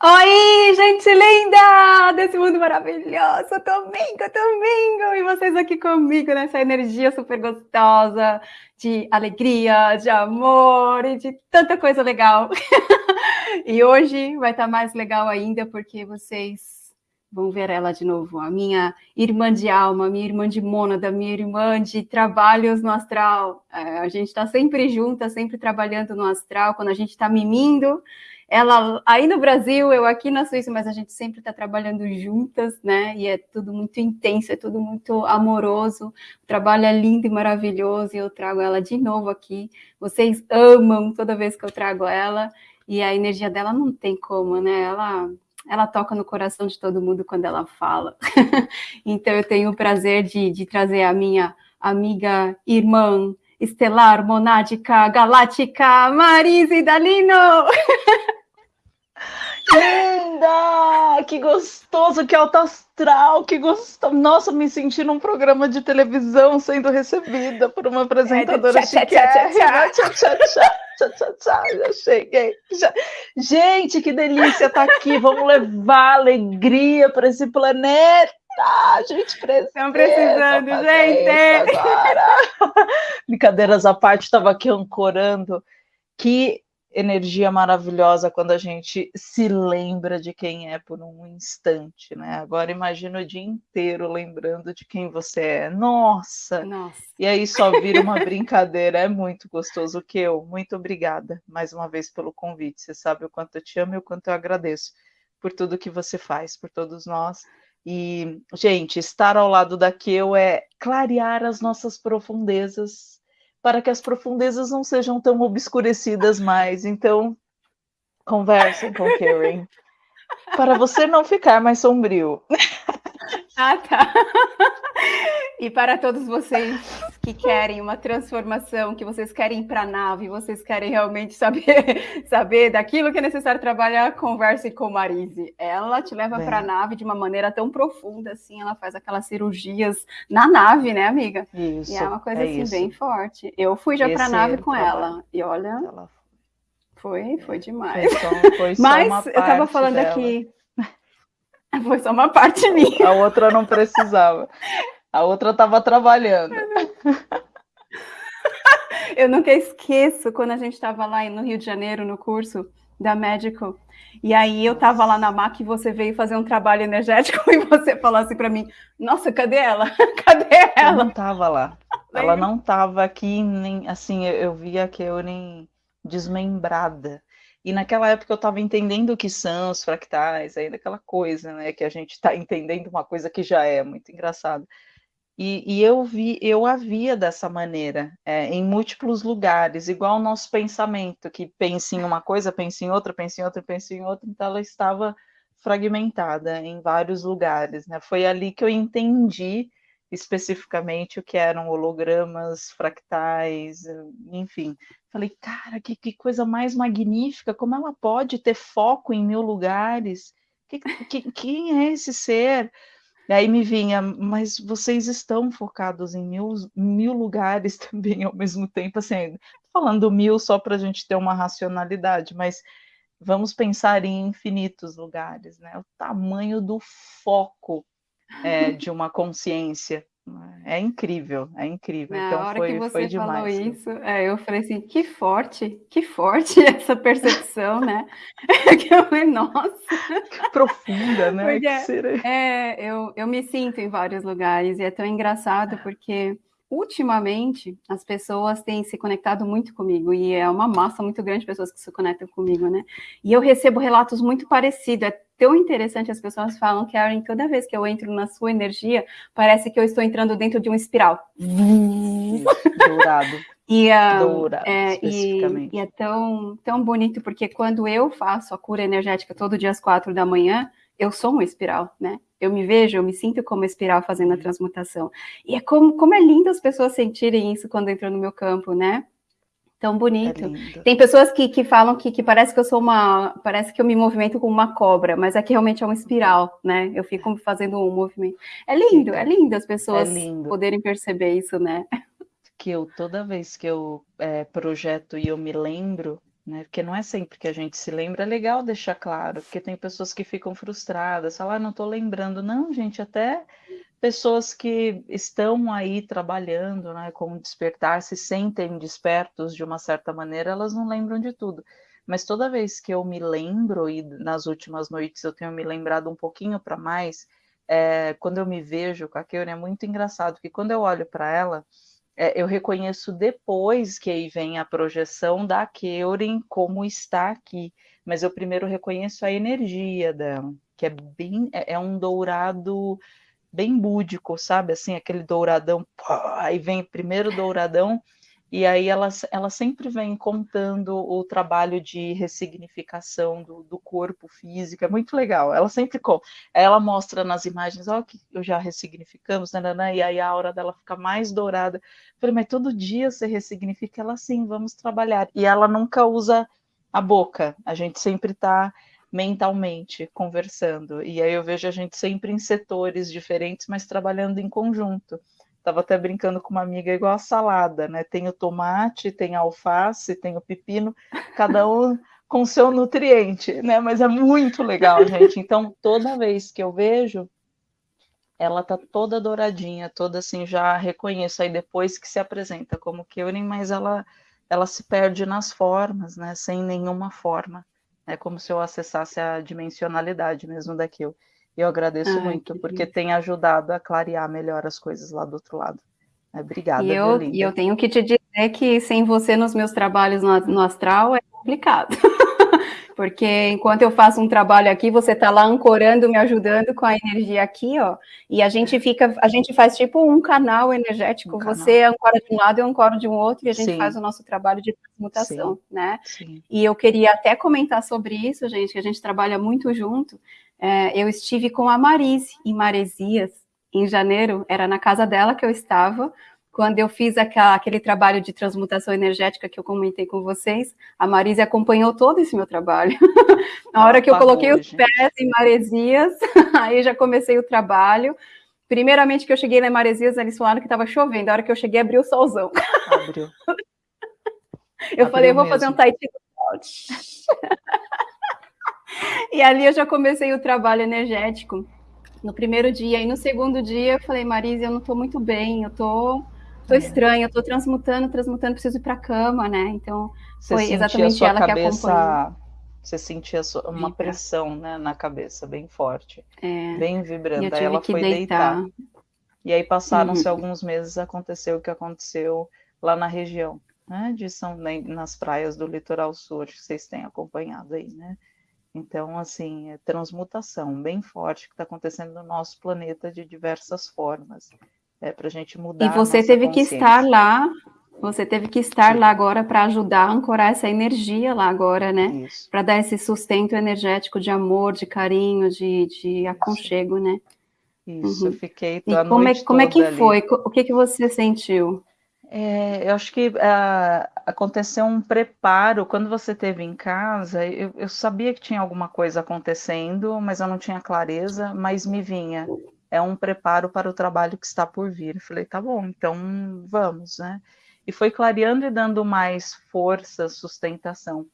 Oi, gente linda desse mundo maravilhoso, domingo, domingo, e vocês aqui comigo nessa energia super gostosa de alegria, de amor e de tanta coisa legal. e hoje vai estar mais legal ainda porque vocês vão ver ela de novo, a minha irmã de alma, minha irmã de mônada, minha irmã de trabalhos no astral. É, a gente está sempre junta, sempre trabalhando no astral, quando a gente está mimindo, ela aí no Brasil, eu aqui na Suíça, mas a gente sempre está trabalhando juntas, né? E é tudo muito intenso, é tudo muito amoroso. O trabalho é lindo e maravilhoso, e eu trago ela de novo aqui. Vocês amam toda vez que eu trago ela, e a energia dela não tem como, né? Ela ela toca no coração de todo mundo quando ela fala. então eu tenho o prazer de, de trazer a minha amiga, irmã, estelar, monádica, galáctica, Marise Dalino! Linda! Que gostoso, que alto astral, que gostoso. Nossa, me senti num programa de televisão sendo recebida por uma apresentadora chiquérrima. Já cheguei. Já... Gente, que delícia estar tá aqui. Vamos levar alegria para esse planeta. A gente precisa. Estão precisando, gente. Brincadeiras à parte, estava aqui ancorando. Que energia maravilhosa quando a gente se lembra de quem é por um instante, né? Agora imagina o dia inteiro lembrando de quem você é. Nossa! Nossa. E aí só vira uma brincadeira. É muito gostoso que eu. Muito obrigada mais uma vez pelo convite. Você sabe o quanto eu te amo e o quanto eu agradeço por tudo que você faz, por todos nós. E, gente, estar ao lado da Keu é clarear as nossas profundezas para que as profundezas não sejam tão obscurecidas mais. Então, conversem com Karen, para você não ficar mais sombrio. Ah, tá. E para todos vocês que querem uma transformação, que vocês querem ir para a nave, vocês querem realmente saber, saber daquilo que é necessário trabalhar, converse com Marise. Ela te leva para a nave de uma maneira tão profunda, assim, ela faz aquelas cirurgias na nave, né, amiga? Isso. E é uma coisa é assim isso. bem forte. Eu fui já para a nave com ela, e olha, ela foi, foi demais. Foi só, foi só Mas eu estava falando dela. aqui. Foi só uma parte minha. A outra não precisava. A outra estava trabalhando. Eu nunca esqueço quando a gente estava lá no Rio de Janeiro, no curso da Medical, e aí eu estava lá na MAC e você veio fazer um trabalho energético e você falou assim para mim, nossa, cadê ela? Cadê ela? Eu não estava lá. Ela não estava aqui, nem assim, eu, eu via que eu nem desmembrada. E naquela época eu estava entendendo o que são os fractais, ainda aquela coisa, né? Que a gente está entendendo uma coisa que já é muito engraçado. E, e, eu vi, eu a via dessa maneira, é, em múltiplos lugares, igual o nosso pensamento, que pensa em uma coisa, pensa em outra, pensa em outra, pensa em outra, então ela estava fragmentada em vários lugares, né? Foi ali que eu entendi especificamente o que eram hologramas, fractais, enfim. Falei, cara, que, que coisa mais magnífica, como ela pode ter foco em mil lugares? Que, que, quem é esse ser? E aí me vinha, mas vocês estão focados em mil, mil lugares também ao mesmo tempo, assim, falando mil só para a gente ter uma racionalidade, mas vamos pensar em infinitos lugares, né? O tamanho do foco é, de uma consciência. É incrível, é incrível. Na então hora foi, que você demais. falou isso, é, eu falei assim, que forte, que forte essa percepção, né? que eu falei, nossa. Que profunda, né? Porque, é, eu, eu me sinto em vários lugares e é tão engraçado porque ultimamente as pessoas têm se conectado muito comigo e é uma massa muito grande de pessoas que se conectam comigo, né? E eu recebo relatos muito parecidos. É tão interessante, as pessoas falam, Karen, toda vez que eu entro na sua energia, parece que eu estou entrando dentro de um espiral. Dourado. E, uh, Dourado, é, e, e, é tão, tão bonito, porque quando eu faço a cura energética todo dia às quatro da manhã, eu sou uma espiral, né? Eu me vejo, eu me sinto como espiral fazendo a uhum. transmutação. E é como, como é lindo as pessoas sentirem isso quando entram no meu campo, né? Tão bonito. É Tem pessoas que, que falam que, que parece que eu sou uma. Parece que eu me movimento como uma cobra, mas aqui realmente é uma espiral, né? Eu fico fazendo um movimento. É lindo, é lindo as pessoas é lindo. poderem perceber isso, né? Que eu, toda vez que eu é, projeto e eu me lembro né? Porque não é sempre que a gente se lembra, é legal deixar claro, porque tem pessoas que ficam frustradas, falam, ah, não estou lembrando. Não, gente, até pessoas que estão aí trabalhando, né, com despertar, se sentem despertos de uma certa maneira, elas não lembram de tudo. Mas toda vez que eu me lembro, e nas últimas noites eu tenho me lembrado um pouquinho para mais, é, quando eu me vejo com a Keune, é muito engraçado, porque quando eu olho para ela, é, eu reconheço depois que aí vem a projeção da Keuren como está aqui, mas eu primeiro reconheço a energia dela, que é bem, é, é um dourado bem búdico, sabe? Assim, aquele douradão, aí vem primeiro douradão, e aí ela, ela sempre vem contando o trabalho de ressignificação do, do corpo físico, é muito legal. Ela sempre ela mostra nas imagens, ó, oh, que eu já ressignificamos, né, né, né, e aí a aura dela fica mais dourada. Eu falei, mas todo dia você ressignifica? Ela, sim, vamos trabalhar. E ela nunca usa a boca, a gente sempre está mentalmente conversando. E aí eu vejo a gente sempre em setores diferentes, mas trabalhando em conjunto. Estava até brincando com uma amiga igual a salada, né? Tem o tomate, tem a alface, tem o pepino, cada um com seu nutriente, né? Mas é muito legal, gente. Então, toda vez que eu vejo, ela tá toda douradinha, toda assim, já reconheço. Aí depois que se apresenta como Keurin, mas ela, ela se perde nas formas, né? Sem nenhuma forma. É como se eu acessasse a dimensionalidade mesmo daquilo. E eu agradeço Ai, muito, porque lindo. tem ajudado a clarear melhor as coisas lá do outro lado. É, obrigada, e eu, e eu tenho que te dizer que sem você nos meus trabalhos no, no astral é complicado. porque enquanto eu faço um trabalho aqui, você está lá ancorando, me ajudando com a energia aqui, ó, e a gente fica, a gente faz tipo um canal energético, um você canal. ancora de um lado, eu ancoro de um outro, e a gente Sim. faz o nosso trabalho de transmutação, Sim. né? Sim. E eu queria até comentar sobre isso, gente, que a gente trabalha muito junto, é, eu estive com a Marise em Maresias, em janeiro, era na casa dela que eu estava, quando eu fiz aquela, aquele trabalho de transmutação energética que eu comentei com vocês, a Marise acompanhou todo esse meu trabalho. na hora que eu coloquei os pés em Maresias, aí já comecei o trabalho. Primeiramente que eu cheguei na Maresias, eles falaram que estava chovendo. A hora que eu cheguei, abriu o solzão. Abriu. eu abriu falei, eu vou mesmo. fazer um Tahiti e ali eu já comecei o trabalho energético no primeiro dia. E no segundo dia eu falei, Marisa, eu não estou muito bem, eu tô, tô é. estranha, eu tô transmutando, transmutando, preciso ir para a cama, né? Então Você foi exatamente ela cabeça... que acompanhou. Você sentia uma pressão né, na cabeça bem forte, é. bem vibrante. Aí ela foi deitar. deitar. E aí passaram-se uhum. alguns meses, aconteceu o que aconteceu lá na região, né? De São, nas praias do litoral sul, que vocês têm acompanhado aí, né? Então, assim, é transmutação bem forte que está acontecendo no nosso planeta de diversas formas. É para a gente mudar. E você teve que estar lá, você teve que estar Sim. lá agora para ajudar a ancorar essa energia lá agora, né? Para dar esse sustento energético de amor, de carinho, de, de aconchego, né? Isso, uhum. eu fiquei. E como é, como é que ali. foi? O que, que você sentiu? É, eu acho que uh, aconteceu um preparo. Quando você esteve em casa, eu, eu, sabia que tinha alguma coisa acontecendo, mas eu não tinha clareza, mas me vinha. É um preparo para o trabalho que está por vir. Eu falei, tá bom, então vamos, né? E foi clareando e dando mais força, sustentação.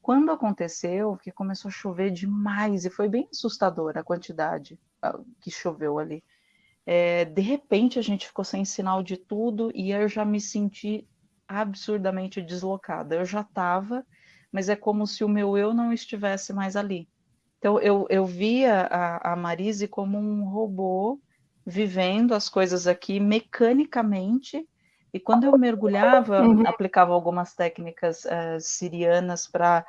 Quando aconteceu, que começou a chover demais, e foi bem assustadora a quantidade uh, que choveu ali é, de repente a gente ficou sem sinal de tudo e eu já me senti absurdamente deslocada. Eu já estava, mas é como se o meu eu não estivesse mais ali. Então eu, eu via a, a Marise como um robô vivendo as coisas aqui mecanicamente. E quando eu mergulhava, uhum. aplicava algumas técnicas uh, sirianas para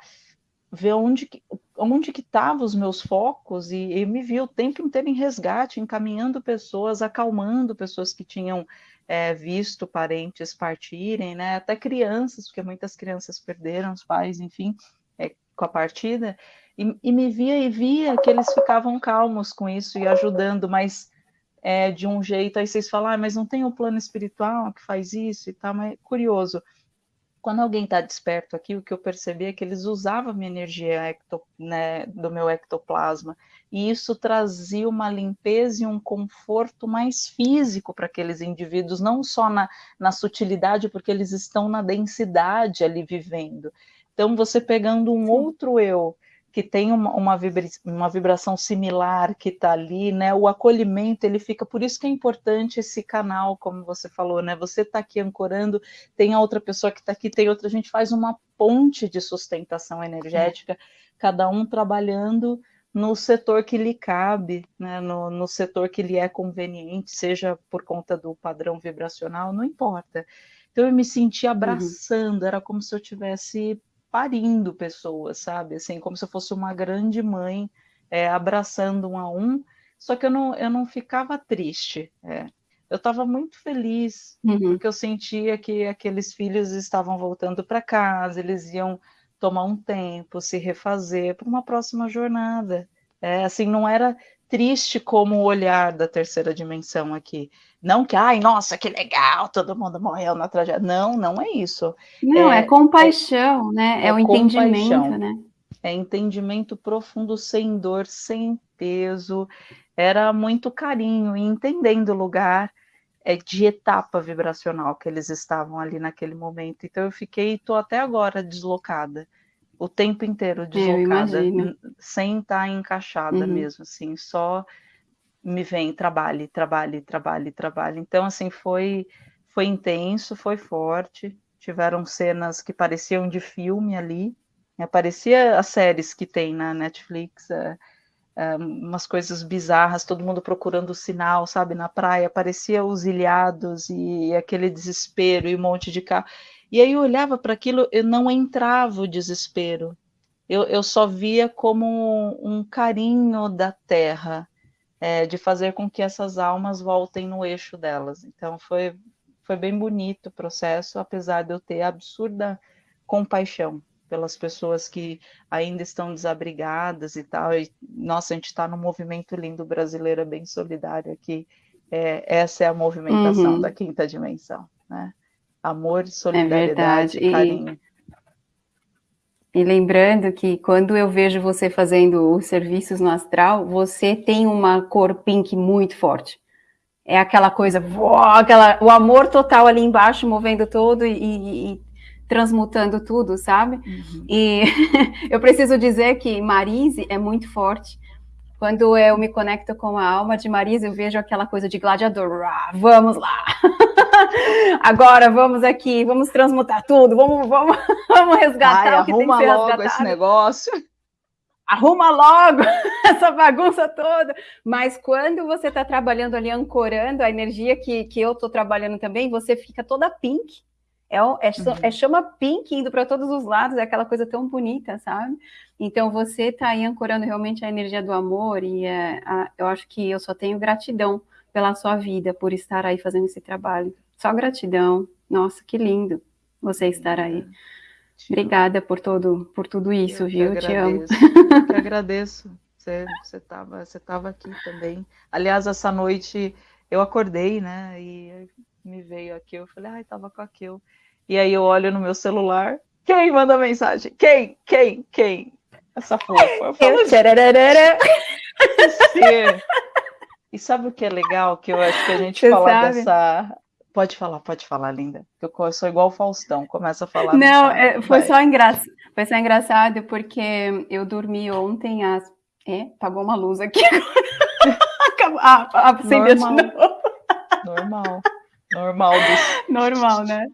ver onde que, onde que estavam os meus focos e, e me viu o tempo inteiro em resgate, encaminhando pessoas, acalmando pessoas que tinham é, visto parentes partirem, né? Até crianças, porque muitas crianças perderam os pais, enfim, é, com a partida, e, e, me via e via que eles ficavam calmos com isso e ajudando, mas é, de um jeito, aí vocês falam, ah, mas não tem o um plano espiritual que faz isso e tal, mas é curioso quando alguém está desperto aqui, o que eu percebi é que eles usavam a minha energia ecto, né, do meu ectoplasma, e isso trazia uma limpeza e um conforto mais físico para aqueles indivíduos, não só na, na sutilidade, porque eles estão na densidade ali vivendo. Então, você pegando um Sim. outro eu que tem uma, uma, vibra, uma vibração similar que está ali, né? O acolhimento ele fica, por isso que é importante esse canal, como você falou, né? Você está aqui ancorando, tem a outra pessoa que está aqui, tem outra, a gente faz uma ponte de sustentação energética, cada um trabalhando no setor que lhe cabe, né? no, no setor que lhe é conveniente, seja por conta do padrão vibracional, não importa. Então eu me senti uhum. abraçando, uhum. era como se eu tivesse parindo pessoas, sabe? Assim, como se eu fosse uma grande mãe é, abraçando um a um, só que eu não, eu não ficava triste. É. Eu estava muito feliz, uhum. porque eu sentia que aqueles filhos estavam voltando para casa, eles iam tomar um tempo, se refazer para uma próxima jornada. É, assim, não era triste como o olhar da terceira dimensão aqui. Não que, ai, nossa, que legal, todo mundo morreu na tragédia. Não, não é isso. Não, é, é compaixão, é, né? É, é o entendimento, né? É entendimento profundo, sem dor, sem peso. Era muito carinho e entendendo o lugar é, de etapa vibracional que eles estavam ali naquele momento. Então eu fiquei, estou até agora deslocada o tempo inteiro deslocada, sem estar tá encaixada uhum. mesmo, assim, só me vem, trabalhe, trabalhe, trabalhe, trabalhe. Então, assim, foi, foi intenso, foi forte, tiveram cenas que pareciam de filme ali, né? parecia as séries que tem na Netflix, é, é, umas coisas bizarras, todo mundo procurando o sinal, sabe, na praia, parecia os ilhados e, e aquele desespero e um monte de carro. E aí eu olhava para aquilo, eu não entrava o desespero. Eu, eu só via como um carinho da terra, é, de fazer com que essas almas voltem no eixo delas. Então foi, foi bem bonito o processo, apesar de eu ter absurda compaixão pelas pessoas que ainda estão desabrigadas e tal. E, nossa, a gente está num movimento lindo brasileiro, bem solidário aqui. É, essa é a movimentação uhum. da quinta dimensão, né? Amor, solidariedade, é carinho. E, e lembrando que quando eu vejo você fazendo os serviços no astral, você tem uma cor pink muito forte. É aquela coisa, aquela, o amor total ali embaixo, movendo todo e, e, e transmutando tudo, sabe? Uhum. E eu preciso dizer que Marise é muito forte. Quando eu me conecto com a alma de Marise, eu vejo aquela coisa de gladiador. vamos lá! Agora vamos aqui, vamos transmutar tudo, vamos, vamos, vamos resgatar Ai, o que tem que ser logo resgatado. esse negócio. Arruma logo essa bagunça toda. Mas quando você está trabalhando ali, ancorando a energia que, que eu estou trabalhando também, você fica toda pink. É, é, uhum. é chama pink indo para todos os lados, é aquela coisa tão bonita, sabe? Então você está aí ancorando realmente a energia do amor e é, a, eu acho que eu só tenho gratidão pela sua vida, por estar aí fazendo esse trabalho. Só gratidão. Nossa, que lindo você estar aí. Obrigada por todo, por tudo isso, eu viu? Te amo. Eu que agradeço. Você estava você tava aqui também. Aliás, essa noite eu acordei, né? E me veio aqui, eu falei, ai, tava com aquilo. E aí eu olho no meu celular, quem manda mensagem? Quem? Quem? Quem? Essa fofa. Eu falo, eu E sabe o que é legal? Que eu acho que a gente Você fala sabe? dessa Pode falar, pode falar, linda. Eu sou igual o Faustão, começa a falar. Não, é, foi, só engra... foi só engraçado porque eu dormi ontem às. É, pagou uma luz aqui. ah, acendeu de novo. Normal. Normal. Dos... Normal, né?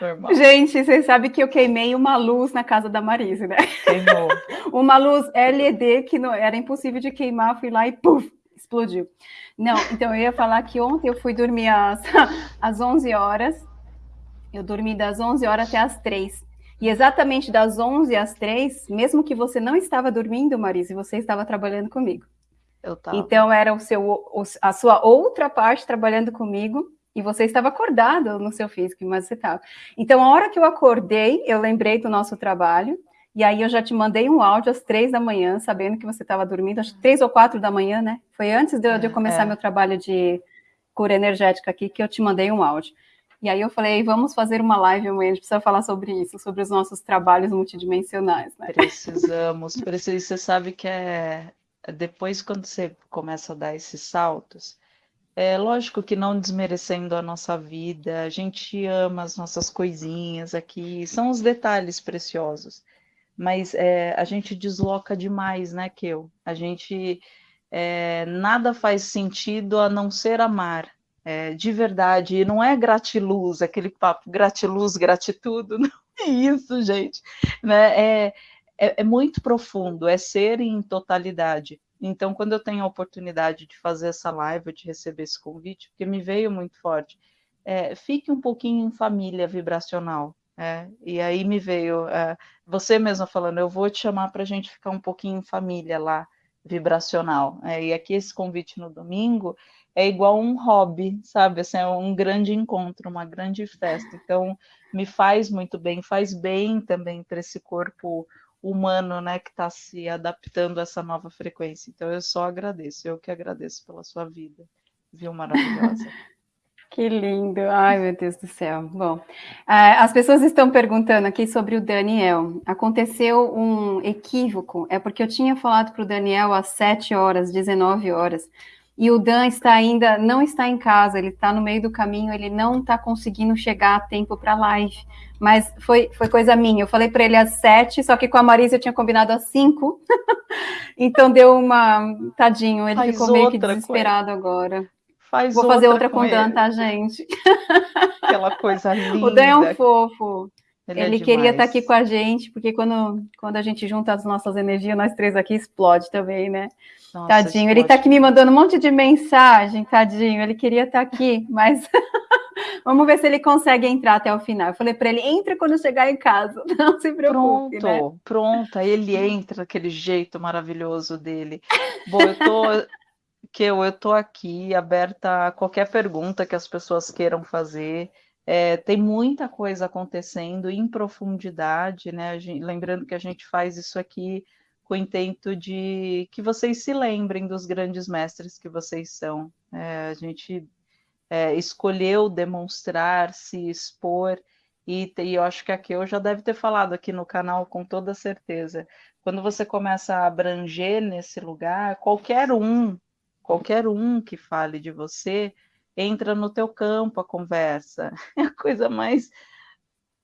Normal. Gente, vocês sabem que eu queimei uma luz na casa da Marise, né? Queimou. uma luz LED que não era impossível de queimar, fui lá e puf, explodiu. Não, então eu ia falar que ontem eu fui dormir às, às 11 horas. Eu dormi das 11 horas até as 3. E exatamente das 11 às 3, mesmo que você não estava dormindo, Marise, você estava trabalhando comigo. Eu tava. Então era o seu, a sua outra parte trabalhando comigo e você estava acordado no seu físico, mas você estava. Então, a hora que eu acordei, eu lembrei do nosso trabalho, e aí eu já te mandei um áudio às três da manhã, sabendo que você estava dormindo, acho que três ou quatro da manhã, né? Foi antes de eu, de eu começar é. meu trabalho de cura energética aqui que eu te mandei um áudio. E aí eu falei, vamos fazer uma live amanhã, a gente precisa falar sobre isso, sobre os nossos trabalhos multidimensionais, né? Precisamos, precisamos. Você sabe que é depois quando você começa a dar esses saltos, É lógico que não desmerecendo a nossa vida, a gente ama as nossas coisinhas aqui, são os detalhes preciosos, mas é, a gente desloca demais, né, Keu? A gente é, nada faz sentido a não ser amar, é, de verdade, e não é gratiluz, aquele papo gratiluz, gratitudo, não é isso, gente, né? É, é, é muito profundo, é ser em totalidade. Então, quando eu tenho a oportunidade de fazer essa live, de receber esse convite, porque me veio muito forte, é, fique um pouquinho em família vibracional. É, e aí me veio é, você mesma falando, eu vou te chamar para a gente ficar um pouquinho em família lá, vibracional. É, e aqui esse convite no domingo é igual um hobby, sabe? Assim, é um grande encontro, uma grande festa. Então, me faz muito bem, faz bem também para esse corpo humano, né, que está se adaptando a essa nova frequência. Então eu só agradeço, eu que agradeço pela sua vida, viu, maravilhosa. Que lindo, ai meu Deus do céu. Bom, é, as pessoas estão perguntando aqui sobre o Daniel. Aconteceu um equívoco, é porque eu tinha falado para o Daniel às 7 horas, 19 horas, e o Dan está ainda, não está em casa, ele está no meio do caminho, ele não está conseguindo chegar a tempo para a live mas foi, foi coisa minha. Eu falei para ele às sete, só que com a Marisa eu tinha combinado às cinco. então deu uma. Tadinho, ele Faz ficou meio que desesperado agora. Faz Vou fazer outra, outra com o Dan, tá, gente? Aquela coisa linda. O Dan é um fofo. Ele, ele é queria estar aqui com a gente, porque quando, quando a gente junta as nossas energias, nós três aqui explode também, né? Nossa, tadinho, ele está aqui me mandando um monte de mensagem, tadinho. Ele queria estar aqui, mas Vamos ver se ele consegue entrar até o final. Eu falei para ele, entra quando chegar em casa, não se preocupe. Pronto, né? pronto. Ele entra daquele jeito maravilhoso dele. Bom, eu tô que eu, tô aqui aberta a qualquer pergunta que as pessoas queiram fazer. É, tem muita coisa acontecendo em profundidade, né? Gente, lembrando que a gente faz isso aqui com o intento de que vocês se lembrem dos grandes mestres que vocês são. É, a gente é, escolheu demonstrar, se expor, e, e, eu acho que aqui eu já deve ter falado aqui no canal com toda certeza. Quando você começa a abranger nesse lugar, qualquer um, qualquer um que fale de você, entra no teu campo a conversa. É a coisa mais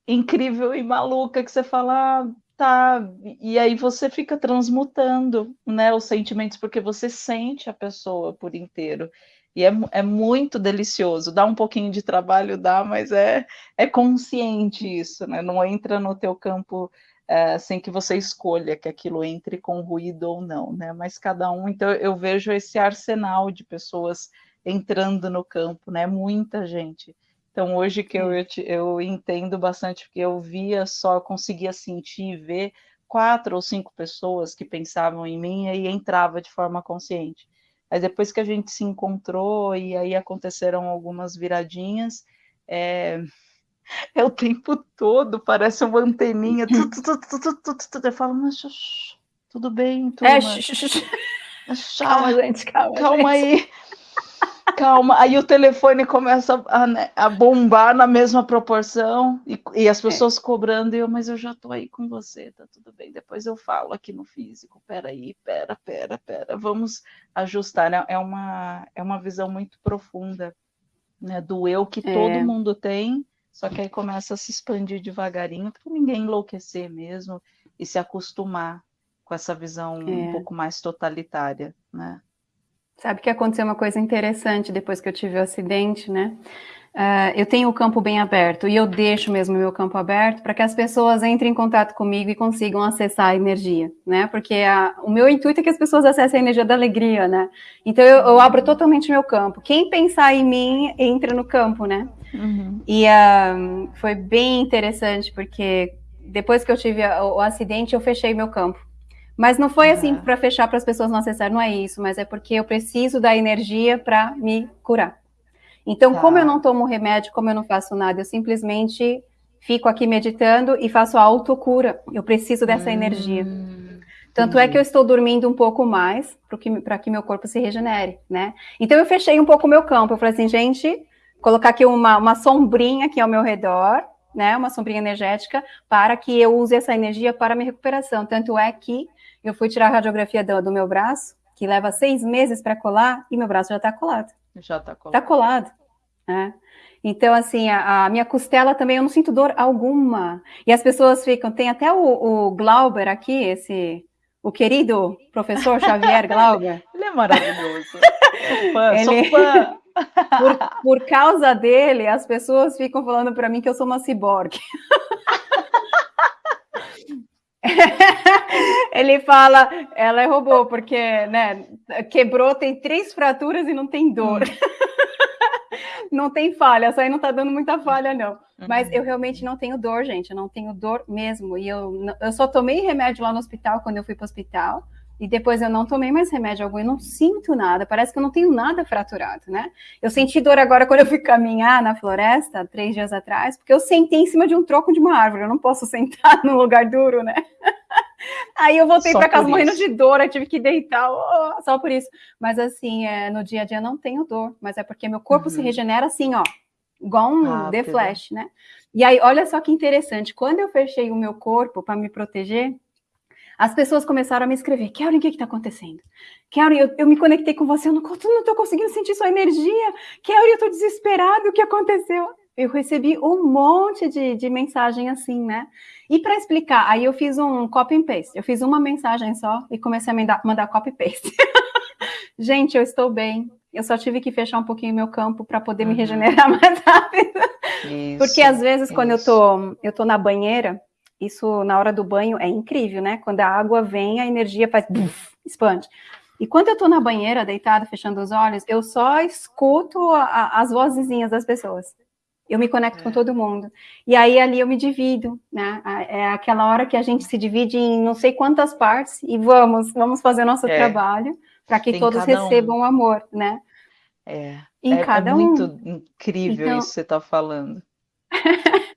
incrível e maluca que você fala, ah, tá, e aí você fica transmutando, né, os sentimentos, porque você sente a pessoa por inteiro. E é, é muito delicioso. Dá um pouquinho de trabalho, dá, mas é, é consciente isso, né? Não entra no teu campo é, sem que você escolha que aquilo entre com ruído ou não, né? Mas cada um, então eu vejo esse arsenal de pessoas entrando no campo, né? Muita gente. Então hoje que eu, eu, eu entendo bastante, porque eu via só, conseguia sentir e ver quatro ou cinco pessoas que pensavam em mim e entrava de forma consciente. Mas depois que a gente se encontrou e aí aconteceram algumas viradinhas, é, é o tempo todo, parece uma anteninha. Eu falo, mas tudo bem, turma. É, calma, gente, calma. Calma gente. aí calma. Aí o telefone começa a, né, a bombar na mesma proporção e, e as é. pessoas é. cobrando. E eu, mas eu já tô aí com você, tá tudo bem. Depois eu falo aqui no físico. Peraí, pera, pera, pera. Vamos ajustar. Né? É, uma, é uma visão muito profunda né, do eu que é. todo mundo tem. Só que aí começa a se expandir devagarinho para ninguém enlouquecer mesmo e se acostumar com essa visão é. um pouco mais totalitária, né? Sabe que aconteceu uma coisa interessante depois que eu tive o acidente, né? Uh, eu tenho o campo bem aberto e eu deixo mesmo o meu campo aberto para que as pessoas entrem em contato comigo e consigam acessar a energia, né? Porque a, o meu intuito é que as pessoas acessem a energia da alegria, né? Então eu, eu abro totalmente meu campo. Quem pensar em mim entra no campo, né? Uhum. E uh, foi bem interessante porque depois que eu tive o, o acidente eu fechei meu campo. Mas não foi assim para fechar para as pessoas não acessarem, não é isso, mas é porque eu preciso da energia para me curar. Então, tá. como eu não tomo remédio, como eu não faço nada, eu simplesmente fico aqui meditando e faço a autocura. Eu preciso dessa hum, energia. Tanto entendi. é que eu estou dormindo um pouco mais para que, que meu corpo se regenere, né? Então eu fechei um pouco o meu campo. Eu falei assim, gente, colocar aqui uma, uma sombrinha aqui ao meu redor, né? Uma sombrinha energética, para que eu use essa energia para minha recuperação. Tanto é que eu fui tirar a radiografia do, do meu braço, que leva seis meses para colar, e meu braço já está colado. Já está colado. Está colado. Né? Então, assim, a, a, minha costela também, eu não sinto dor alguma. E as pessoas ficam, tem até o, o Glauber aqui, esse, o querido professor Xavier Glauber. Ele é maravilhoso. Sou fã, Ele... sou fã. Por, por causa dele, as pessoas ficam falando para mim que eu sou uma ciborgue. Ele fala, ela é robô, porque né, quebrou, tem três fraturas e não tem dor. não tem falha, essa aí não tá dando muita falha, não. Mas uhum. eu realmente não tenho dor, gente, eu não tenho dor mesmo. E eu, eu só tomei remédio lá no hospital quando eu fui para o hospital. E depois eu não tomei mais remédio algum, eu não sinto nada, parece que eu não tenho nada fraturado, né? Eu senti dor agora quando eu fui caminhar na floresta, três dias atrás, porque eu sentei em cima de um troco de uma árvore, eu não posso sentar num lugar duro, né? Aí eu voltei para casa morrendo de dor, eu tive que deitar, oh, só por isso. Mas assim, é, no dia a dia não tenho dor, mas é porque meu corpo uhum. se regenera assim, ó, igual um ah, The Flash, né? E aí, olha só que interessante, quando eu fechei o meu corpo para me proteger, as pessoas começaram a me escrever, Kelly, o que está acontecendo? Kelly, eu, eu, me conectei com você, eu não estou conseguindo sentir sua energia. Kelly, eu estou desesperado, o que aconteceu? Eu recebi um monte de, de mensagem assim, né? E para explicar, aí eu fiz um copy and paste. Eu fiz uma mensagem só e comecei a mandar, mandar copy and paste. Gente, eu estou bem. Eu só tive que fechar um pouquinho meu campo para poder uhum. me regenerar mais rápido. Isso, Porque às vezes, isso. quando eu tô, eu tô na banheira, isso na hora do banho é incrível, né? Quando a água vem, a energia faz buf, expande. E quando eu tô na banheira, deitada, fechando os olhos, eu só escuto a, a, as vozinhas das pessoas. Eu me conecto é. com todo mundo. E aí ali eu me divido, né? É aquela hora que a gente se divide em não sei quantas partes e vamos, vamos fazer nosso é. trabalho para que Tem todos recebam um. amor, né? É. Em é, cada é muito um. incrível então... isso que você está falando.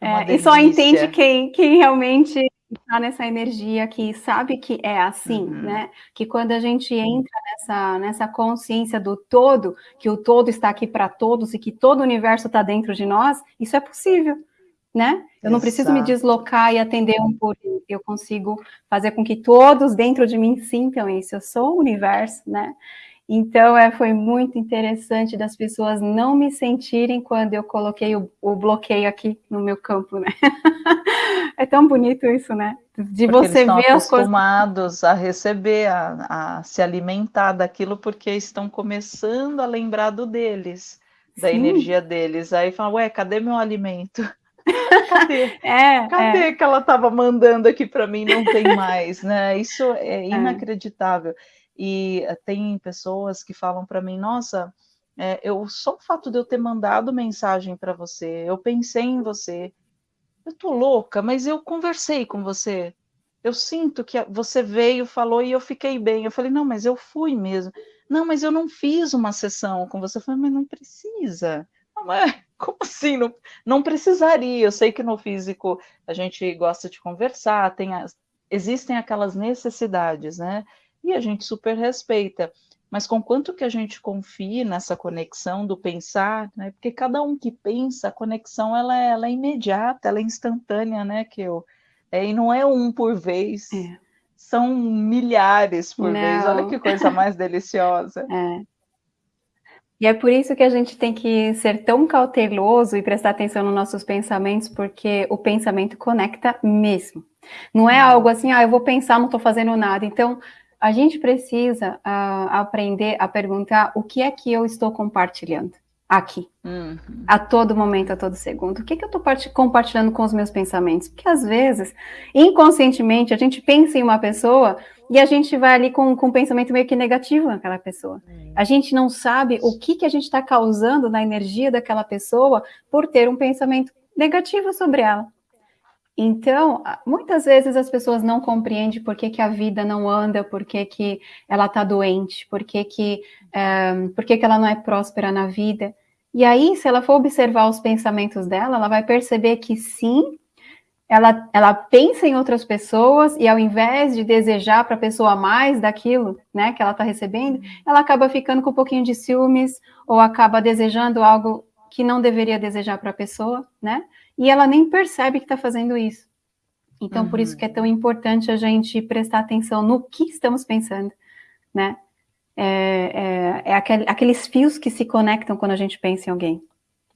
É, e só entende quem, quem realmente está nessa energia, que sabe que é assim, uhum. né? Que quando a gente entra nessa, nessa consciência do todo, que o todo está aqui para todos e que todo o universo está dentro de nós, isso é possível, né? Eu não Exato. preciso me deslocar e atender um por um, eu consigo fazer com que todos dentro de mim sintam isso. Eu sou o universo, né? Então, é, foi muito interessante das pessoas não me sentirem quando eu coloquei o, o bloqueio aqui no meu campo, né? é tão bonito isso, né? De porque você ver as coisas. acostumados a receber, a, a, se alimentar daquilo, porque estão começando a lembrar do deles, da Sim. energia deles. Aí falam, ué, cadê meu alimento? Cadê? É, Cadê é. que ela estava mandando aqui para mim? Não tem mais, né? Isso é, é. inacreditável. É. E eh, tem pessoas que falam para mim, nossa, é, eu só o fato de eu ter mandado mensagem para você, eu pensei em você, eu tô louca, mas eu conversei com você. Eu sinto que você veio, falou e eu fiquei bem. Eu falei, não, mas eu fui mesmo. Não, mas eu não fiz uma sessão com você. Eu falei, mas não precisa. Não, mas como assim? Não, não precisaria. Eu sei que no físico a gente gosta de conversar, tem as, existem aquelas necessidades, né? E a gente super respeita. Mas com quanto que a gente confia nessa conexão do pensar, né? Porque cada um que pensa, a conexão ela é, ela é imediata, ela é instantânea, né? Que eu é, e não é um por vez, é. são milhares por não. vez. Olha que coisa mais deliciosa. É. E é por isso que a gente tem que ser tão cauteloso e prestar atenção nos nossos pensamentos, porque o pensamento conecta mesmo. Não é algo assim, ah, eu vou pensar, não estou fazendo nada. Então, a gente precisa uh, aprender a perguntar o que é que eu estou compartilhando aqui, uhum. a todo momento, a todo segundo. O que, é que eu estou compartilhando com os meus pensamentos? Porque às vezes, inconscientemente, a gente pensa em uma pessoa e a gente vai ali com, com um pensamento meio que negativo naquela pessoa. Uhum. A gente não sabe o que, que a gente está causando na energia daquela pessoa por ter um pensamento negativo sobre ela. Então, muitas vezes as pessoas não compreendem por que, que a vida não anda, por que, que ela está doente, por que, que, um, por que, que ela não é próspera na vida. E aí, se ela for observar os pensamentos dela, ela vai perceber que sim, ela, ela pensa em outras pessoas e ao invés de desejar para a pessoa mais daquilo né, que ela está recebendo, ela acaba ficando com um pouquinho de ciúmes ou acaba desejando algo que não deveria desejar para a pessoa, né? E ela nem percebe que está fazendo isso. Então, uhum. por isso que é tão importante a gente prestar atenção no que estamos pensando, né? é, é, é aquel, aqueles fios que se conectam quando a gente pensa em alguém.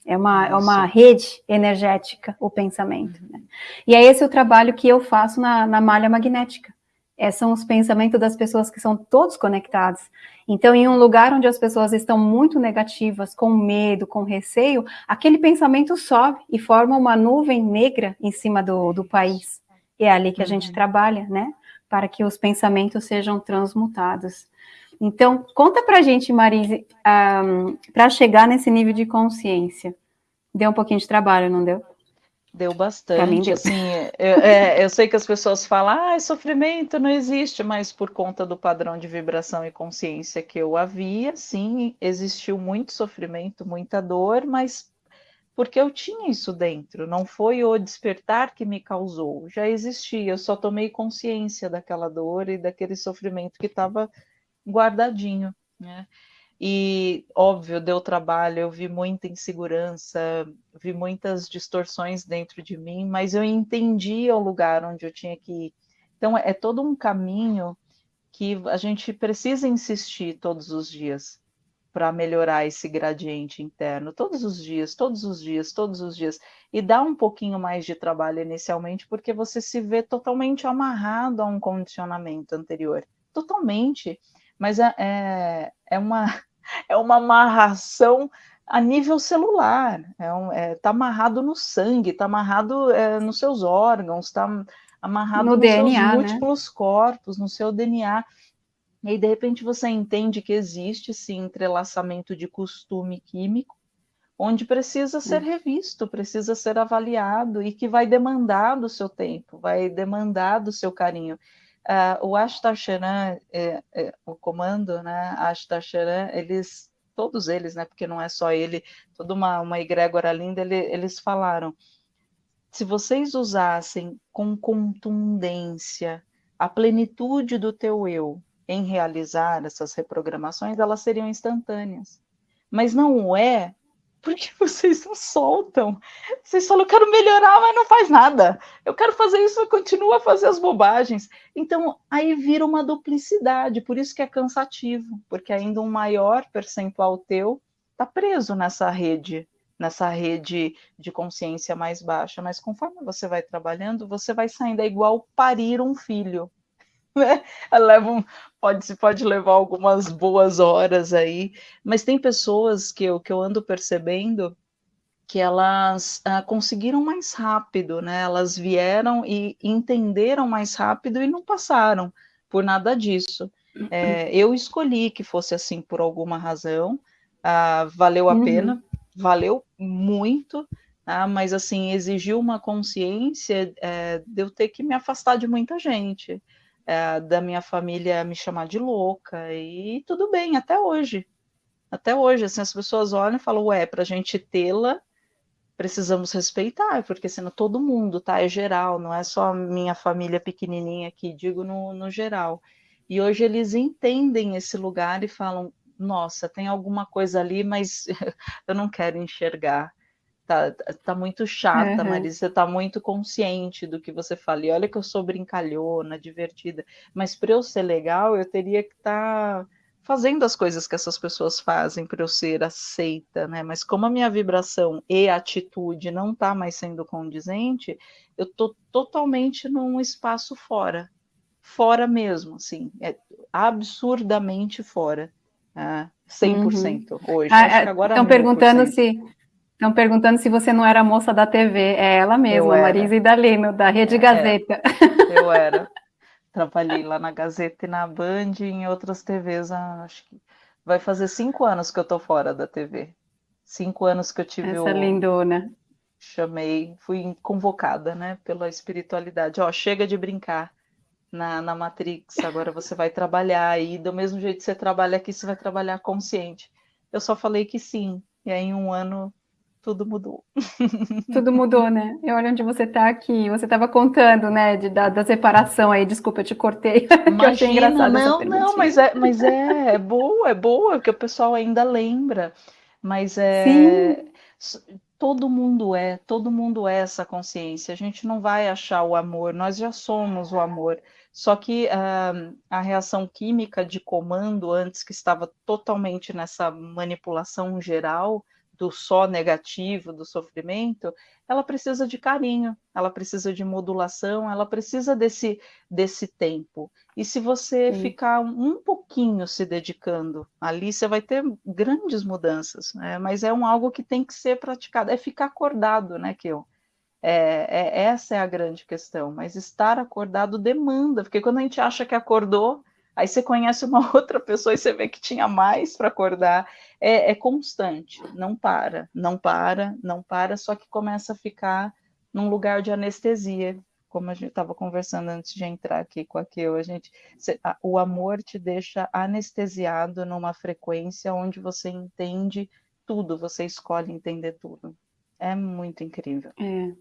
É uma, é uma rede energética, o pensamento. Né? E é esse o trabalho que eu faço na, na malha magnética. É, são os pensamentos das pessoas que são todos conectados. Então, em um lugar onde as pessoas estão muito negativas, com medo, com receio, aquele pensamento sobe e forma uma nuvem negra em cima do, do país. E é ali que a gente uhum. trabalha, né? Para que os pensamentos sejam transmutados. Então, conta pra gente, Marise, um, para chegar nesse nível de consciência. Deu um pouquinho de trabalho, não deu? Deu bastante, deu. assim, eu, é, eu, sei que as pessoas falam, ah, sofrimento não existe, mas por conta do padrão de vibração e consciência que eu havia, sim, existiu muito sofrimento, muita dor, mas porque eu tinha isso dentro, não foi o despertar que me causou, já existia, eu só tomei consciência daquela dor e daquele sofrimento que estava guardadinho, né? E, óbvio, deu trabalho, eu vi muita insegurança, vi muitas distorções dentro de mim, mas eu entendi o lugar onde eu tinha que ir. Então, é todo um caminho que a gente precisa insistir todos os dias para melhorar esse gradiente interno, todos os dias, todos os dias, todos os dias. E dá um pouquinho mais de trabalho inicialmente, porque você se vê totalmente amarrado a um condicionamento anterior. Totalmente mas é, é, é, uma, é uma amarração a nível celular, é um, é, tá amarrado no sangue, está amarrado é, nos seus órgãos, está amarrado no nos DNA, seus né? múltiplos né? corpos, no seu DNA. E aí, de repente, você entende que existe esse entrelaçamento de costume químico, onde precisa ser hum. revisto, precisa ser avaliado e que vai demandar do seu tempo, vai demandar do seu carinho. Uh, o Ashtar Sheran, é, é, o comando, né, Ashtar Sheran, eles, todos eles, né, porque não é só ele, toda uma, uma egrégora linda, ele, eles falaram, se vocês usassem com contundência a plenitude do teu eu em realizar essas reprogramações, elas seriam instantâneas. Mas não é porque vocês não soltam. Vocês falam, eu quero melhorar, mas não faz nada. Eu quero fazer isso, mas continua a fazer as bobagens. Então, aí vira uma duplicidade, por isso que é cansativo, porque ainda um maior percentual teu está preso nessa rede, nessa rede de consciência mais baixa. Mas conforme você vai trabalhando, você vai saindo, é igual parir um filho. Né? Leva um, pode, pode levar algumas boas horas aí, mas tem pessoas que eu, que eu ando percebendo que elas ah, conseguiram mais rápido, né? Elas vieram e entenderam mais rápido e não passaram por nada disso. É, eu escolhi que fosse assim por alguma razão, ah, valeu a uhum. pena, valeu muito, ah, mas assim exigiu uma consciência é, de eu ter que me afastar de muita gente é, da minha família me chamar de louca, e tudo bem, até hoje. Até hoje, assim, as pessoas olham e falam, ué, para a gente tê-la, precisamos respeitar, porque senão todo mundo, tá? É geral, não é só minha família pequenininha aqui, digo no, no geral. E hoje eles entendem esse lugar e falam, nossa, tem alguma coisa ali, mas eu não quero enxergar tá, tá muito chata, uhum. Marisa, tá muito consciente do que você fala. E olha que eu sou brincalhona, divertida, mas para eu ser legal, eu teria que estar tá fazendo as coisas que essas pessoas fazem para eu ser aceita, né? Mas como a minha vibração e atitude não tá mais sendo condizente, eu tô totalmente num espaço fora. Fora mesmo, assim, é absurdamente fora. Ah, 100% uhum. hoje. Ah, Estão é, perguntando se Estão perguntando se você não era moça da TV. É ela mesma, Marisa Idalino, da Rede é, Gazeta. Eu era. Trabalhei lá na Gazeta e na Band e em outras TVs. Ah, acho que vai fazer cinco anos que eu tô fora da TV. Cinco anos que eu tive Essa o... lindona. Chamei, fui convocada, né, pela espiritualidade. Ó, chega de brincar na, na Matrix, agora você vai trabalhar e do mesmo jeito que você trabalha aqui, você vai trabalhar consciente. Eu só falei que sim, e aí em um ano tudo mudou. Tudo mudou, né? E olha onde você está aqui. Você estava contando, né, de, da, da, separação aí. Desculpa, eu te cortei. Imagina, que eu não, não, mas é, mas é, é boa, é boa, porque o pessoal ainda lembra. Mas é. Sim. todo mundo é, todo mundo é essa consciência. A gente não vai achar o amor, nós já somos o amor. Só que uh, a reação química de comando, antes que estava totalmente nessa manipulação geral do só negativo, do sofrimento, ela precisa de carinho, ela precisa de modulação, ela precisa desse, desse tempo. E se você Sim. ficar um pouquinho se dedicando ali, você vai ter grandes mudanças, né? mas é um algo que tem que ser praticado, é ficar acordado, né, Kiel? É, é, essa é a grande questão. Mas estar acordado demanda, porque quando a gente acha que acordou, aí você conhece uma outra pessoa e você vê que tinha mais para acordar. É, é, constante, não para, não para, não para, só que começa a ficar num lugar de anestesia, como a gente estava conversando antes de entrar aqui com a Keu, a gente, o amor te deixa anestesiado numa frequência onde você entende tudo, você escolhe entender tudo. É muito incrível. É.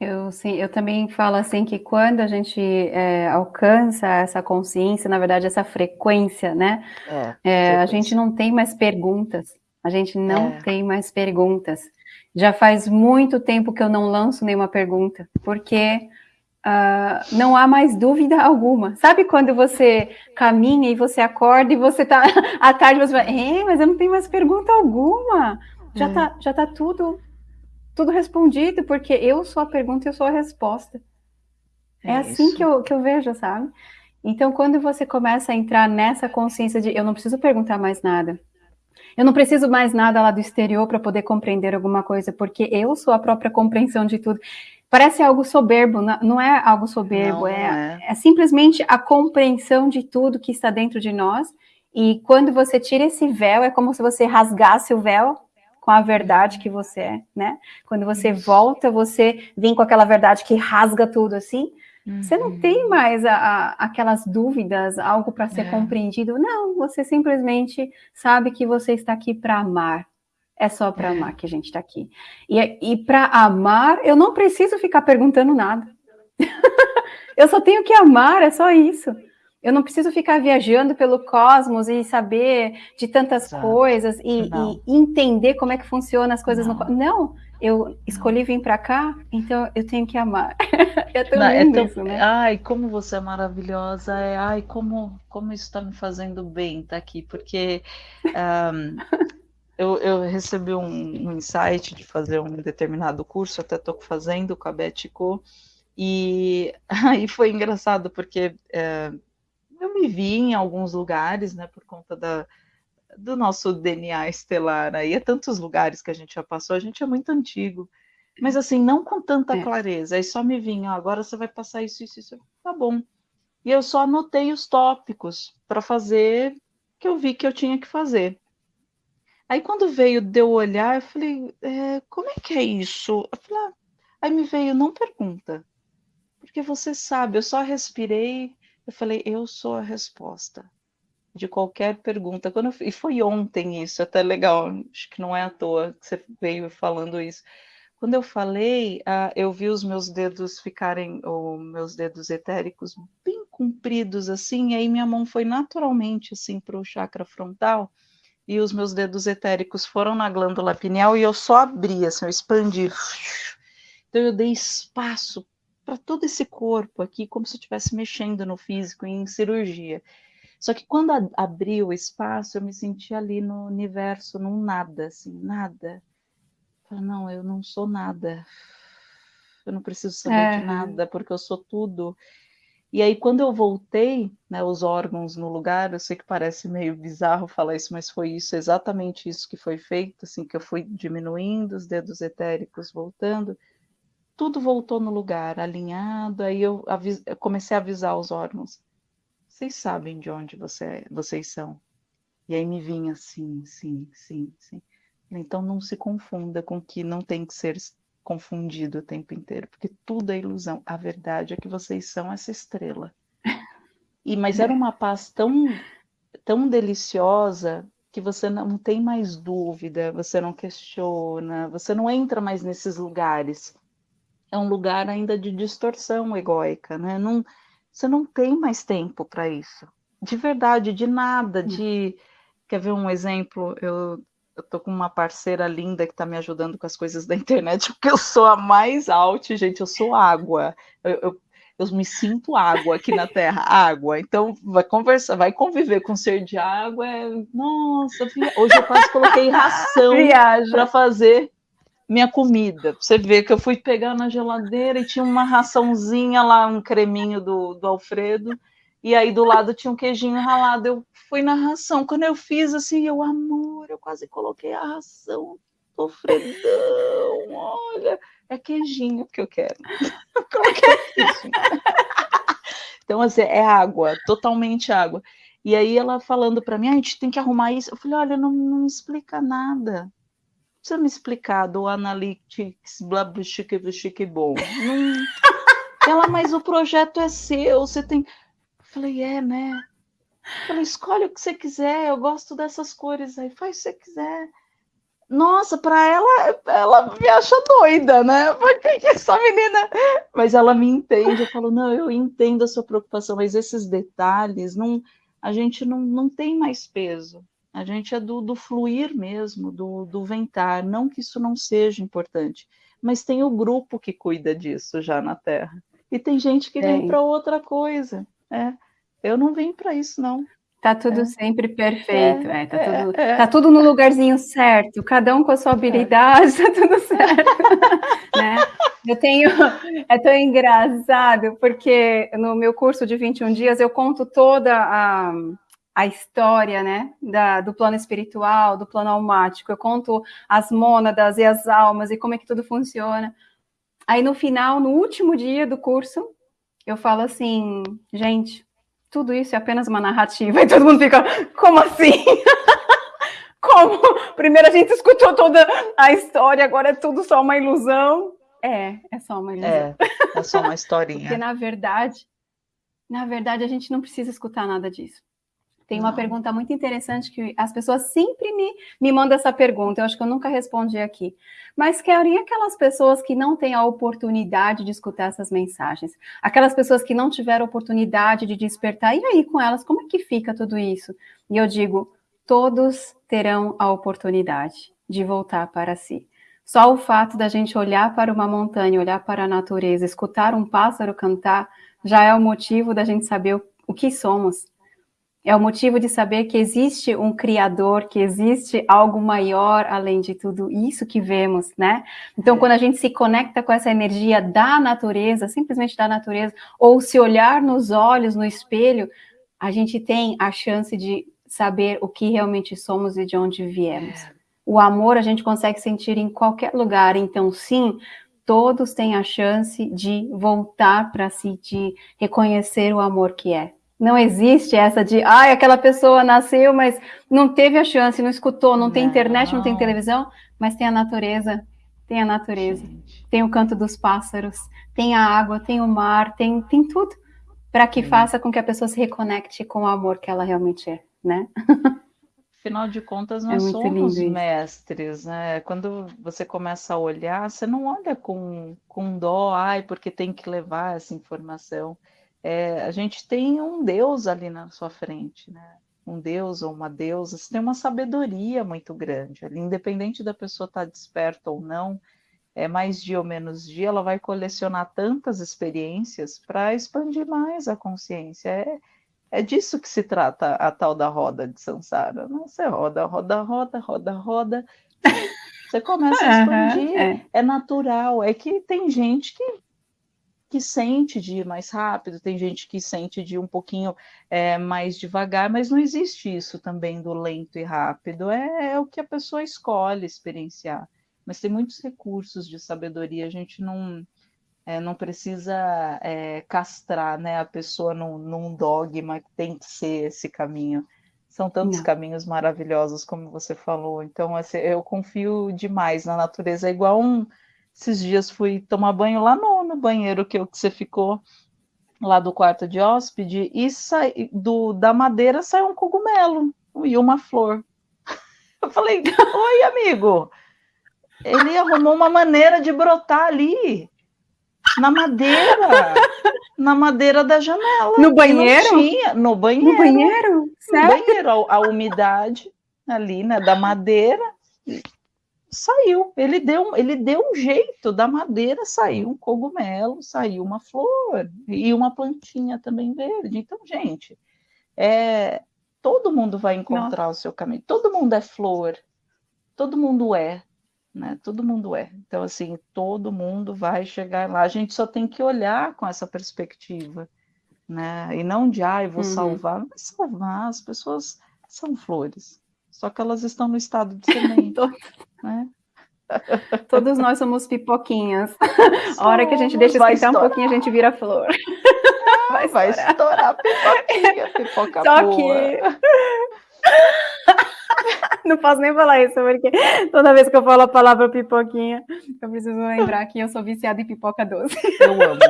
Eu, sim, eu também falo assim que quando a gente é, alcança essa consciência, na verdade, essa frequência, né? É, é, a gente não tem mais perguntas. A gente não é. tem mais perguntas. Já faz muito tempo que eu não lanço nenhuma pergunta, porque uh, não há mais dúvida alguma. Sabe quando você caminha e você acorda e você tá à tarde você fala, mas eu não tenho mais pergunta alguma. Já é. tá, já tá tudo tudo respondido, porque eu sou a pergunta e eu sou a resposta. É, é assim que eu, que eu vejo, sabe? Então, quando você começa a entrar nessa consciência de eu não preciso perguntar mais nada, eu não preciso mais nada lá do exterior para poder compreender alguma coisa, porque eu sou a própria compreensão de tudo. Parece algo soberbo, não é algo soberbo, não, é, é. é simplesmente a compreensão de tudo que está dentro de nós. E quando você tira esse véu, é como se você rasgasse o véu com a verdade que você é, né? Quando você volta, você vem com aquela verdade que rasga tudo assim. Uhum. Você não tem uhum. mais a, a, aquelas dúvidas, algo para ser é. compreendido. Não, você simplesmente sabe que você está aqui para amar. É só para é. amar que a gente está aqui. E, e para amar, eu não preciso ficar perguntando nada. eu só tenho que amar, é só isso. Eu não preciso ficar viajando pelo cosmos e saber de tantas Exato. coisas e, e, entender como é que funcionam as coisas não. no Não, eu escolhi vir para cá, então eu tenho que amar. é tão não, lindo é tão... isso, né? Ai, como você é maravilhosa. É, ai, como, como isso está me fazendo bem estar tá aqui, porque um, eu, eu, recebi um, um, insight de fazer um determinado curso, até estou fazendo com a Betico, e aí foi engraçado, porque... É, eu me vi em alguns lugares, né, por conta da, do nosso DNA estelar aí, é tantos lugares que a gente já passou, a gente é muito antigo, mas assim, não com tanta é. clareza, aí só me vinha, agora você vai passar isso, isso, isso, tá bom. E eu só anotei os tópicos para fazer que eu vi que eu tinha que fazer. Aí quando veio de eu olhar, eu falei, é, como é que é isso? Falei, ah. Aí me veio, não pergunta, porque você sabe, eu só respirei, eu falei, eu sou a resposta de qualquer pergunta. Quando eu, e foi ontem isso, até legal, acho que não é à toa que você veio falando isso. Quando eu falei, ah, eu vi os meus dedos ficarem, ou meus dedos etéricos, bem compridos assim, e aí minha mão foi naturalmente assim para o chakra frontal, e os meus dedos etéricos foram na glândula pineal e eu só abri, assim, eu expandi. Então eu dei espaço para todo esse corpo aqui, como se eu estivesse mexendo no físico, em cirurgia. Só que quando abriu o espaço, eu me senti ali no universo, num nada, assim, nada. Falei, não, eu não sou nada. Eu não preciso saber é. de nada, porque eu sou tudo. E aí, quando eu voltei, né, os órgãos no lugar, eu sei que parece meio bizarro falar isso, mas foi isso, exatamente isso que foi feito, assim, que eu fui diminuindo os dedos etéricos, voltando tudo voltou no lugar, alinhado. Aí eu, eu comecei a avisar os órgãos. Vocês sabem de onde você, vocês são. E aí me vinha sim, sim, sim, sim. Então não se confunda com que não tem que ser confundido o tempo inteiro, porque tudo é ilusão. A verdade é que vocês são essa estrela. E mas era uma paz tão tão deliciosa que você não tem mais dúvida, você não questiona, você não entra mais nesses lugares é um lugar ainda de distorção egóica, né? Não, você não tem mais tempo para isso. De verdade, de nada, de... Quer ver um exemplo? Eu eu tô com uma parceira linda que tá me ajudando com as coisas da internet, porque eu sou a mais alt, gente, eu sou água. Eu, eu, eu me sinto água aqui na Terra, água. Então, vai conversar, vai conviver com ser de água. É... Nossa, hoje eu quase coloquei ração para fazer minha comida. Você vê que eu fui pegar na geladeira e tinha uma raçãozinha lá, um creminho do, do Alfredo. E aí do lado tinha um queijinho ralado. Eu fui na ração. Quando eu fiz assim, eu, amor, eu quase coloquei a ração do Fredão. Olha, é queijinho que eu quero. Coloquei queijinho. Então, assim, é água, totalmente água. E aí ela falando para mim, ah, a gente tem que arrumar isso. Eu falei, olha, não, não me explica nada. Precisa me explicar do analytics, blá, blá, chique, chique, bom. Ela, mas o projeto é seu, você tem Falei, é, né? Falei, escolhe o que você quiser, eu gosto dessas cores aí, faz o que você quiser. Nossa, para ela, ela me acha doida, né? Porque essa menina. Mas ela me entende. Eu falo, não, eu entendo a sua preocupação, mas esses detalhes, não, a gente não, não tem mais peso. A gente é do, do fluir mesmo, do, do ventar. Não que isso não seja importante, mas tem o grupo que cuida disso já na Terra. E tem gente que vem para outra coisa. É, eu não vim para isso, não. Tá tudo é. sempre perfeito, é, é, tá, é, tudo, é. tá tudo no lugarzinho certo, cada um com a sua habilidade, tá tudo certo. né? Eu tenho, é tão engraçado, porque no meu curso de 21 dias eu conto toda a, a história, né, da, do plano espiritual, do plano almático, eu conto as mônadas e as almas e como é que tudo funciona. Aí no final, no último dia do curso, eu falo assim, gente, tudo isso é apenas uma narrativa. E todo mundo fica, como assim? como? Primeiro a gente escutou toda a história, agora é tudo só uma ilusão. É, é só uma ilusão. É, é só uma historinha. Porque na verdade, na verdade a gente não precisa escutar nada disso. Tem uma pergunta muito interessante que as pessoas sempre me, me mandam essa pergunta, eu acho que eu nunca respondi aqui. Mas, Kelly, e aquelas pessoas que não têm a oportunidade de escutar essas mensagens? Aquelas pessoas que não tiveram oportunidade de despertar, e aí com elas, como é que fica tudo isso? E eu digo, todos terão a oportunidade de voltar para si. Só o fato da gente olhar para uma montanha, olhar para a natureza, escutar um pássaro cantar, já é o motivo da gente saber o, o que somos é o motivo de saber que existe um Criador, que existe algo maior além de tudo isso que vemos, né? Então, é. quando a gente se conecta com essa energia da natureza, simplesmente da natureza, ou se olhar nos olhos, no espelho, a gente tem a chance de saber o que realmente somos e de onde viemos. É. O amor a gente consegue sentir em qualquer lugar, então, sim, todos têm a chance de voltar para si, de reconhecer o amor que é. Não existe essa de, ai, ah, aquela pessoa nasceu, mas não teve a chance, não escutou, não, não. tem internet, não tem televisão, mas tem a natureza, tem a natureza, Gente. tem o canto dos pássaros, tem a água, tem o mar, tem, tem tudo para que Sim. faça com que a pessoa se reconecte com o amor que ela realmente é, né? Afinal de contas, nós é somos mestres, né? Quando você começa a olhar, você não olha com, com dó, ai, porque tem que levar essa informação é, a gente tem um Deus ali na sua frente, né? Um Deus ou uma deusa, você tem uma sabedoria muito grande ali, independente da pessoa estar tá desperta ou não, é mais dia ou menos dia, ela vai colecionar tantas experiências para expandir mais a consciência. É, é disso que se trata a tal da roda de Sansara. Não, você roda, roda, roda, roda, roda. Você começa a expandir, uhum, é. é natural. É que tem gente que que sente de ir mais rápido, tem gente que sente de ir um pouquinho é, mais devagar, mas não existe isso também do lento e rápido, é, é, o que a pessoa escolhe experienciar. Mas tem muitos recursos de sabedoria, a gente não, é, não precisa é, castrar né, a pessoa num, num, dogma que tem que ser esse caminho. São tantos não. caminhos maravilhosos, como você falou. Então, assim, eu confio demais na natureza. É igual um, esses dias fui tomar banho lá no, no banheiro que, que você ficou, lá do quarto de hóspede, e sai, do, da madeira saiu um cogumelo e uma flor. Eu falei, oi, amigo. Ele arrumou uma maneira de brotar ali, na madeira, na madeira da janela. No banheiro? Tinha, no banheiro. No banheiro? No banheiro, a, a umidade ali, né, da madeira saiu, ele deu, ele deu um jeito, da madeira saiu um cogumelo, saiu uma flor e uma plantinha também verde. Então, gente, é, todo mundo vai encontrar Nossa. o seu caminho, todo mundo é flor, todo mundo é, né? Todo mundo é. Então, assim, todo mundo vai chegar lá. A gente só tem que olhar com essa perspectiva, né? E não de, ai, ah, vou uhum. salvar. Não vai salvar, as pessoas são flores. Só que elas estão no estado de semente, né? Todos nós somos pipoquinhas. Somos, a hora que a gente deixa esquentar um pouquinho, a gente vira flor. Vai, vai estourar pipoquinha, pipoca Só boa. que não posso nem falar isso, porque toda vez que eu falo a palavra pipoquinha, eu preciso lembrar que eu sou viciada em pipoca doce. Eu amo,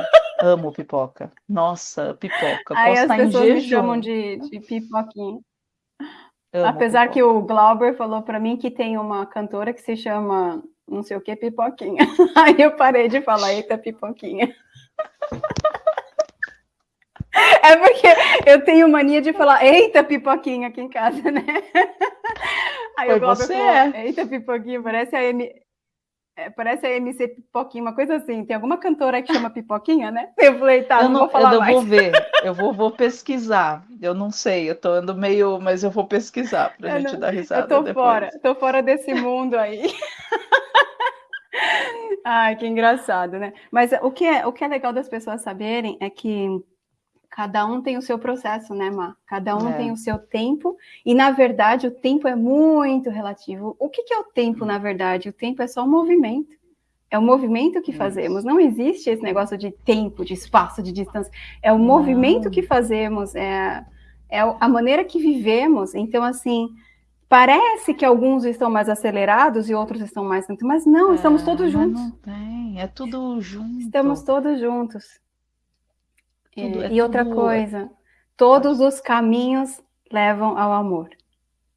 amo pipoca. Nossa, pipoca. Aí Posso as pessoas me chamam de, de pipoquinha. Amo Apesar pipoca. que o Glauber falou para mim que tem uma cantora que se chama não sei o que, pipoquinha. Aí eu parei de falar, eita, pipoquinha. É porque eu tenho mania de falar, eita, pipoquinha aqui em casa, né? Aí Foi o Glauber você falou, é. eita, pipoquinha, parece a M... É, parece a MC Pipoquinha, uma coisa assim. Tem alguma cantora que chama Pipoquinha, né? Eu falei, tá, eu não, não vou falar eu mais. vou ver, eu vou, vou pesquisar. Eu não sei, eu tô andando meio, mas eu vou pesquisar pra eu gente não, dar risada. Eu tô depois. fora, tô fora desse mundo aí. Ai, que engraçado, né? Mas o que, é, o que é legal das pessoas saberem é que Cada um tem o seu processo, né, Má? Cada um é. tem o seu tempo, e na verdade o tempo é muito relativo. O que, que é o tempo, na verdade? O tempo é só um movimento. É o movimento que fazemos. Não existe esse negócio de tempo, de espaço, de distância. É o Não. movimento que fazemos, é, é a maneira que vivemos. Então, assim, parece que alguns estão mais acelerados e outros estão mais lentos, mas não, é, estamos todos juntos. Não tem, é tudo junto. Estamos todos juntos. Tudo, é, é e outra tudo... coisa, todos os caminhos levam ao amor.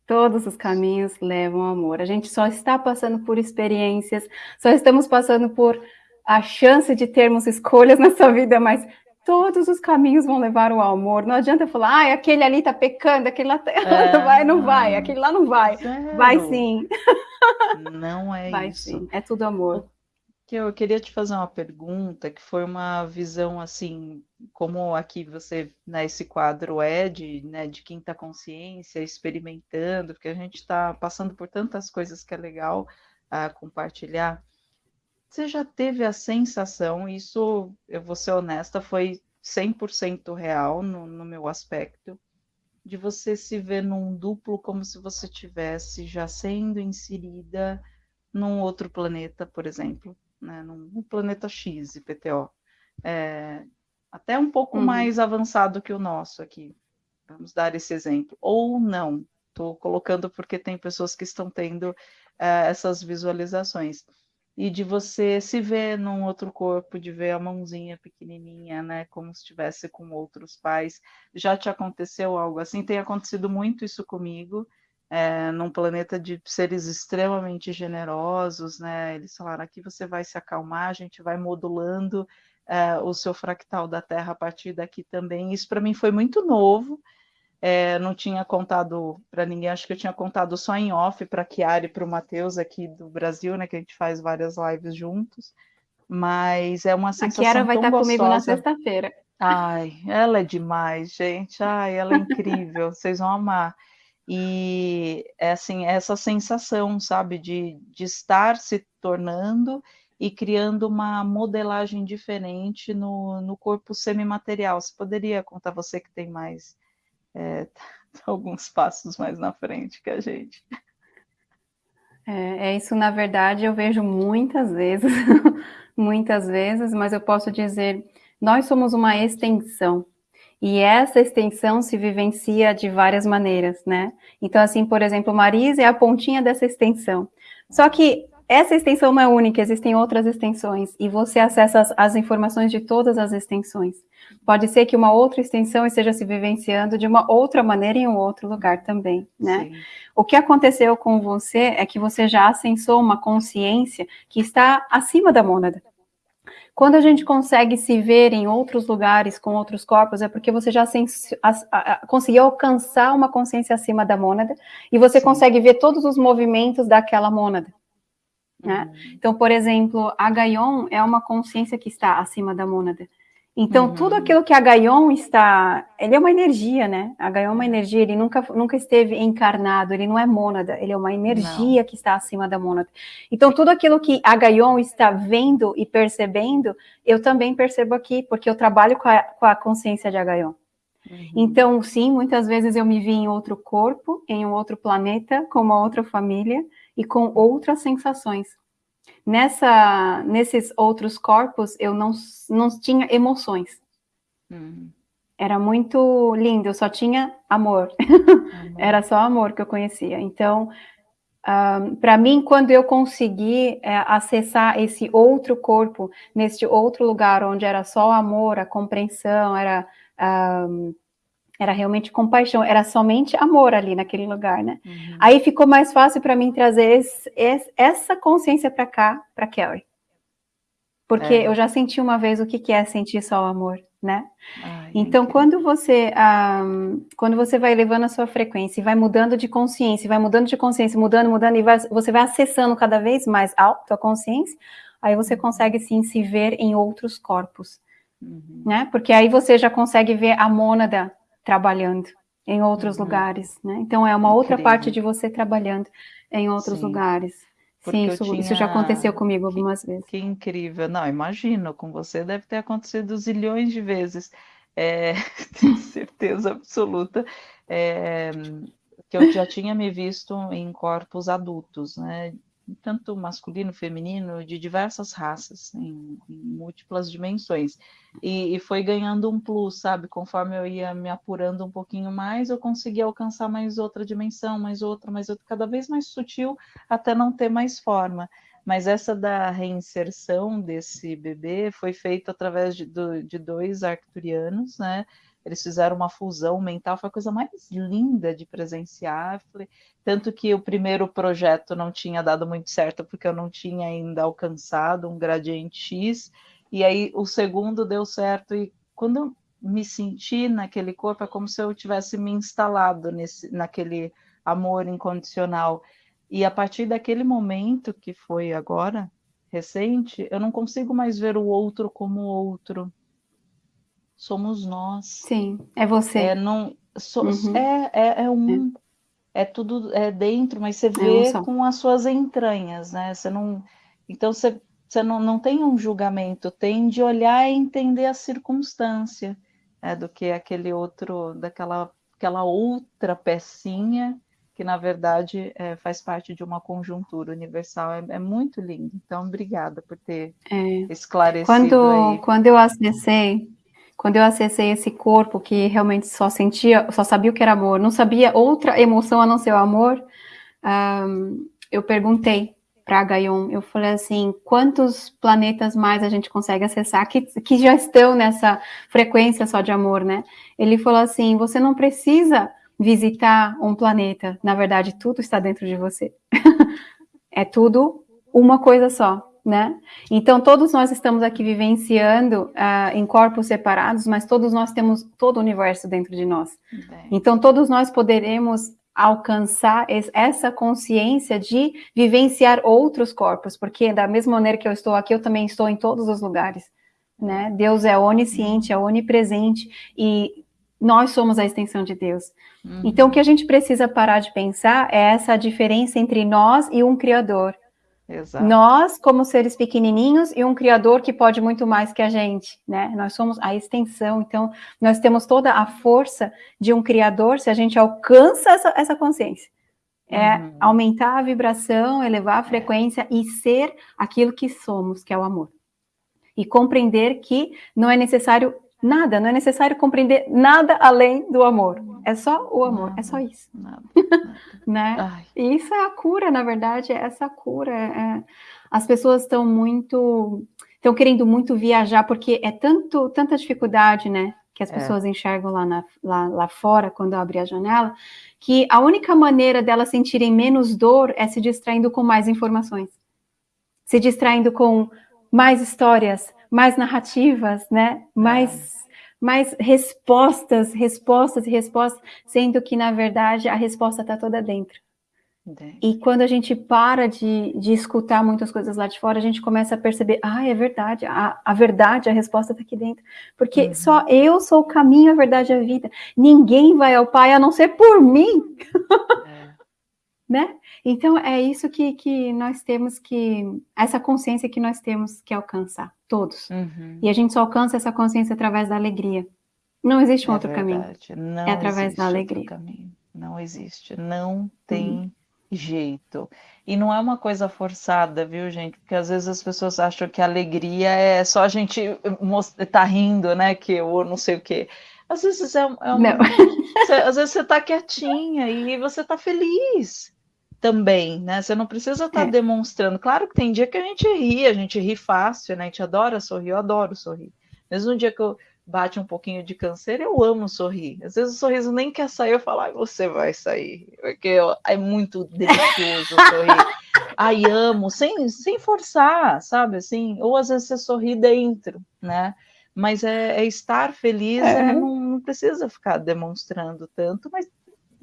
Todos os caminhos levam ao amor. A gente só está passando por experiências, só estamos passando por a chance de termos escolhas nessa vida, mas todos os caminhos vão levar ao amor. Não adianta falar, ah, aquele ali está pecando, aquele lá tá... é, não vai, não vai, aquele lá não vai. Zero. Vai sim. Não é vai, isso. Sim. É tudo amor que eu queria te fazer uma pergunta, que foi uma visão assim, como aqui você, né, esse quadro é de, né, de quinta consciência, experimentando, porque a gente está passando por tantas coisas que é legal uh, compartilhar. Você já teve a sensação, isso, eu vou ser honesta, foi 100% real no, no meu aspecto, de você se ver num duplo como se você tivesse já sendo inserida num outro planeta, por exemplo né, no planeta X, IPTO, é, até um pouco uhum. mais avançado que o nosso aqui. Vamos dar esse exemplo. Ou não, estou colocando porque tem pessoas que estão tendo é, essas visualizações. E de você se ver num outro corpo, de ver a mãozinha pequenininha, né, como se estivesse com outros pais. Já te aconteceu algo assim? Tem acontecido muito isso comigo é, num planeta de seres extremamente generosos, né? Eles falaram aqui você vai se acalmar, a gente vai modulando é, o seu fractal da Terra a partir daqui também. Isso para mim foi muito novo. É, não tinha contado para ninguém, acho que eu tinha contado só em off para a Chiara e para o Matheus aqui do Brasil, né? Que a gente faz várias lives juntos. Mas é uma sensação. A Chiara vai estar gostosa. comigo na sexta-feira. Ai, ela é demais, gente. Ai, ela é incrível. Vocês vão amar. E é assim, essa sensação, sabe, de, de estar se tornando e criando uma modelagem diferente no, no corpo semimaterial. Você poderia contar você que tem mais é, alguns passos mais na frente que a gente. É, é isso, na verdade, eu vejo muitas vezes, muitas vezes, mas eu posso dizer, nós somos uma extensão e essa extensão se vivencia de várias maneiras, né? Então, assim, por exemplo, Marisa é a pontinha dessa extensão. Só que essa extensão não é única, existem outras extensões, e você acessa as, as, informações de todas as extensões. Pode ser que uma outra extensão esteja se vivenciando de uma outra maneira em um outro lugar também, né? Sim. O que aconteceu com você é que você já acessou uma consciência que está acima da mônada. Quando a gente consegue se ver em outros lugares com outros corpos, é porque você já conseguiu alcançar uma consciência acima da mônada e você Sim. consegue ver todos os movimentos daquela mônada. Né? Uhum. Então, por exemplo, a Gaion é uma consciência que está acima da mônada. Então, uhum. tudo aquilo que a Gaion está, ele é uma energia, né? A Gaion é uma energia, ele nunca, nunca esteve encarnado, ele não é mônada, ele é uma energia não. que está acima da mônada. Então, tudo aquilo que a Gaion está vendo e percebendo, eu também percebo aqui, porque eu trabalho com a, com a consciência de Agaion. Uhum. Então, sim, muitas vezes eu me vi em outro corpo, em um outro planeta, com uma outra família e com outras sensações. Nessa, nesses outros corpos, eu não, não tinha emoções. Uhum. Era muito lindo, eu só tinha amor. Era só amor que eu conhecia. Então, um, para mim, quando eu consegui é, acessar esse outro corpo, neste outro lugar onde era só amor, a compreensão, era um, era realmente compaixão, era somente amor ali naquele lugar, né? Uhum. Aí ficou mais fácil para mim trazer esse, esse, essa consciência para cá, para Kelly. Porque é. eu já senti uma vez o que, que é sentir só o amor, né? Ai, então, quando você, um, quando você vai levando a sua frequência e vai mudando de consciência, vai mudando de consciência, mudando, mudando, e vai, você vai acessando cada vez mais a tua consciência, aí você consegue, sim, se ver em outros corpos, uhum. né? Porque aí você já consegue ver a mônada trabalhando em outros uhum. lugares, né? Então é uma Incrível. outra parte de você trabalhando em outros Sim. lugares. Sim, isso, tinha... isso, já aconteceu comigo algumas que, vezes. Que incrível. Não, imagino, com você deve ter acontecido zilhões de vezes. É, tenho certeza absoluta. É, que eu já tinha me visto em corpos adultos, né? Tanto masculino, feminino, de diversas raças, em, em múltiplas dimensões. E, e, foi ganhando um plus, sabe? Conforme eu ia me apurando um pouquinho mais, eu conseguia alcançar mais outra dimensão, mais outra, mais outra, cada vez mais sutil, até não ter mais forma. Mas essa da reinserção desse bebê foi feita através de, de dois arcturianos, né? Eles fizeram uma fusão mental, foi a coisa mais linda de presenciar. Tanto que o primeiro projeto não tinha dado muito certo, porque eu não tinha ainda alcançado um gradiente X, e aí o segundo deu certo, e quando eu me senti naquele corpo, é como se eu tivesse me instalado nesse, naquele amor incondicional. E a partir daquele momento, que foi agora, recente, eu não consigo mais ver o outro como outro somos nós. Sim, é você. É, não, so, uhum. é, é, é, um. É. é. tudo é dentro, mas você é vê com as suas entranhas, né? Você não. Então você, você não, não tem um julgamento, tem de olhar e entender a circunstância é, do que aquele outro, daquela aquela outra pecinha que na verdade é, faz parte de uma conjuntura universal. É, é, muito lindo. Então, obrigada por ter é. esclarecido. Quando, aí. quando eu acessei quando eu acessei esse corpo que realmente só sentia, só sabia o que era amor, não sabia outra emoção a não ser o amor, um, eu perguntei para Gaion, eu falei assim, quantos planetas mais a gente consegue acessar que, que já estão nessa frequência só de amor, né? Ele falou assim, você não precisa visitar um planeta, na verdade tudo está dentro de você. é tudo uma coisa só né? Então, todos nós estamos aqui vivenciando uh, em corpos separados, mas todos nós temos todo o universo dentro de nós. Bem. Então, todos nós poderemos alcançar essa consciência de vivenciar outros corpos, porque da mesma maneira que eu estou aqui, eu também estou em todos os lugares, né? Deus é onisciente, é onipresente e nós somos a extensão de Deus. Uhum. Então, o que a gente precisa parar de pensar é essa diferença entre nós e um Criador. Exato. Nós, como seres pequenininhos, e um Criador que pode muito mais que a gente, né? Nós somos a extensão, então nós temos toda a força de um Criador se a gente alcança essa, essa consciência. É uhum. aumentar a vibração, elevar a frequência e ser aquilo que somos, que é o amor. E compreender que não é necessário Nada, não é necessário compreender nada além do amor. É só o amor, nada, é só isso. Nada, nada. né? E isso é a cura, na verdade, é essa cura. É... As pessoas estão muito, estão querendo muito viajar, porque é tanto, tanta dificuldade, né? Que as é. pessoas enxergam lá, na, lá, lá fora, quando abre a janela, que a única maneira delas sentirem menos dor é se distraindo com mais informações. Se distraindo com mais histórias, mais narrativas, né? Mais, é. mais respostas, respostas e respostas, sendo que, na verdade, a resposta está toda dentro. E quando a gente para de, de escutar muitas coisas lá de fora, a gente começa a perceber, ah, é verdade, a, a verdade, a resposta está aqui dentro. Porque uhum. só eu sou o caminho, a verdade e a vida. Ninguém vai ao Pai a não ser por mim. É. né? Então, é isso que, que nós temos que, essa consciência que nós temos que alcançar, todos. Uhum. E a gente só alcança essa consciência através da alegria. Não existe um é outro verdade. caminho. Não é através da alegria. Não existe, não tem uhum jeito. E não é uma coisa forçada, viu, gente? Porque às vezes as pessoas acham que a alegria é só a gente tá rindo, né? Que eu não sei o quê. Às vezes é, é um. às vezes você tá quietinha e você tá feliz também, né? Você não precisa estar tá é. demonstrando. Claro que tem dia que a gente ri, a gente ri fácil, né? A gente adora sorrir, eu adoro sorrir. Mesmo um dia que eu bate um pouquinho de câncer, eu amo sorrir. Às vezes o sorriso nem quer sair, eu falo, ai, você vai sair, porque é muito delicioso sorrir. ai, amo, sem, sem forçar, sabe, assim, ou às vezes você sorri dentro, né, mas é, é estar feliz, é. Né? não, não, precisa ficar demonstrando tanto, mas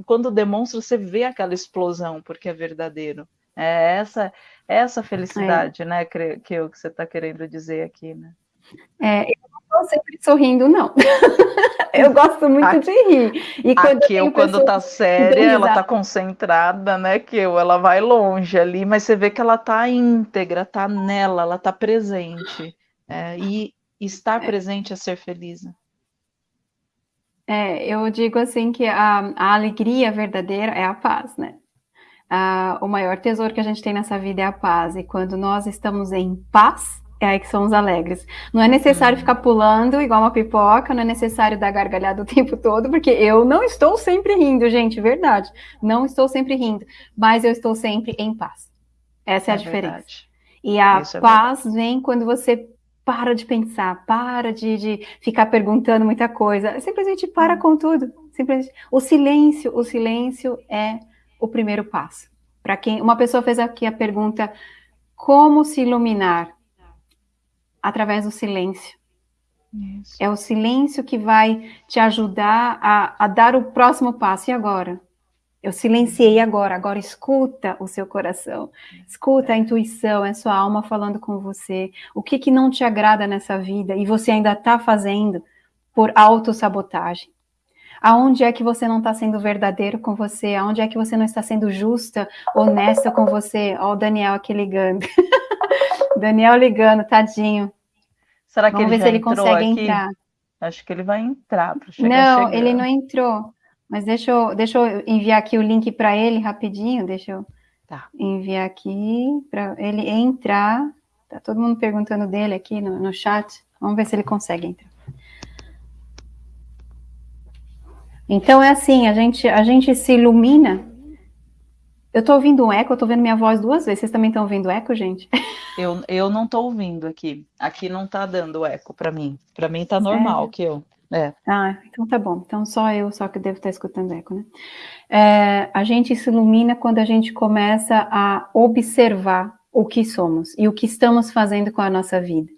quando demonstra, você vê aquela explosão, porque é verdadeiro. É essa, essa felicidade, é. né, que, que, que você está querendo dizer aqui, né. É, eu estou sempre sorrindo, não. eu gosto muito a, de rir. E quando a eu, quando tá séria, ela tá concentrada, né, que ela vai longe ali, mas você vê que ela tá íntegra, tá nela, ela tá presente. É, e estar presente é ser feliz. É, eu digo assim que a, a alegria verdadeira é a paz, né? Ah, o maior tesouro que a gente tem nessa vida é a paz. E quando nós estamos em paz, é aí que somos alegres. Não é necessário uhum. ficar pulando igual uma pipoca, não é necessário dar gargalhada o tempo todo, porque eu não estou sempre rindo, gente, verdade. Não estou sempre rindo, mas eu estou sempre em paz. Essa é, é a diferença. Verdade. E a é paz é vem quando você para de pensar, para de, de, ficar perguntando muita coisa, simplesmente para uhum. com tudo. Simplesmente. O silêncio, o silêncio é o primeiro passo. Para quem uma pessoa fez aqui a pergunta como se iluminar? através do silêncio. Isso. É o silêncio que vai te ajudar a, a, dar o próximo passo. E agora? Eu silenciei agora. Agora escuta o seu coração. Escuta a intuição, é sua alma falando com você. O que, que não te agrada nessa vida e você ainda está fazendo por autossabotagem? Aonde é que você não está sendo verdadeiro com você? Aonde é que você não está sendo justa, honesta com você? Ó, o Daniel aqui ligando. Daniel ligando, tadinho. Será que Vamos ele ver se ele consegue aqui? entrar. Acho que ele vai entrar para chegar Não, ele não entrou. Mas deixa eu, deixa eu enviar aqui o link para ele rapidinho. Deixa eu tá. enviar aqui para ele entrar. Tá todo mundo perguntando dele aqui no, no chat. Vamos ver se ele consegue entrar. Então é assim, a gente, a gente se ilumina. Eu estou ouvindo um eco, eu estou vendo minha voz duas vezes. Vocês também estão ouvindo eco, gente? Eu, eu não estou ouvindo aqui. Aqui não está dando eco para mim. Para mim está normal que eu. É. Ah, então tá bom. Então só eu só que devo estar tá escutando eco, né? É, a gente se ilumina quando a gente começa a observar o que somos e o que estamos fazendo com a nossa vida,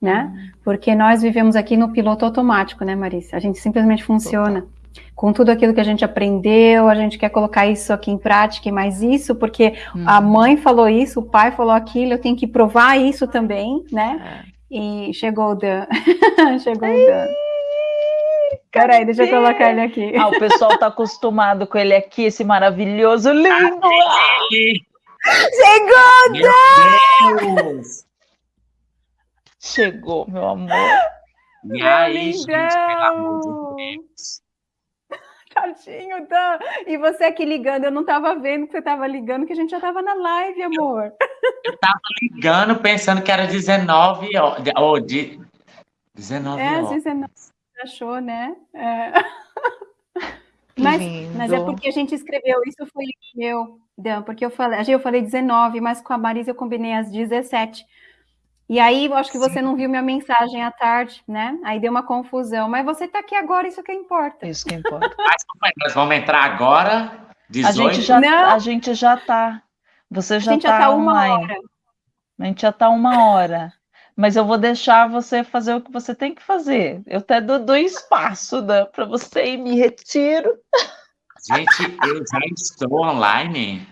né? Hum. Porque nós vivemos aqui no piloto automático, né, Marisa? A gente simplesmente funciona. Total com tudo aquilo que a gente aprendeu, a gente quer colocar isso aqui em prática e mais isso, porque uhum. a mãe falou isso, o pai falou aquilo, eu tenho que provar isso também, né? É. E chegou o Dan. chegou o Dan. Peraí, deixa eu colocar ele aqui. Ah, o pessoal tá acostumado com ele aqui, esse maravilhoso lindo. Chegou, Dan! Chegou, meu amor. E aí, gente, pelo amor de Deus. Tadinho, Dan. E você aqui ligando, eu não estava vendo que você estava ligando, que a gente já estava na live, amor. Eu estava ligando pensando que era 19 horas. Ou de 19 é, horas. É, 19 achou, né? É. Mas, mas, é porque a gente escreveu, isso foi eu, Dan, porque eu falei, eu falei 19, mas com a Marisa eu combinei às 17. E aí, eu acho que você Sim. não viu minha mensagem à tarde, né? Aí deu uma confusão. Mas você está aqui agora, isso que importa. Isso que importa. Mas nós vamos entrar agora, 18? A gente já, não. A gente já tá. Você já está tá, tá online. Hora. A gente já está uma hora. Mas eu vou deixar você fazer o que você tem que fazer. Eu até dou, dou espaço né, para você e me retiro. Gente, eu já estou online.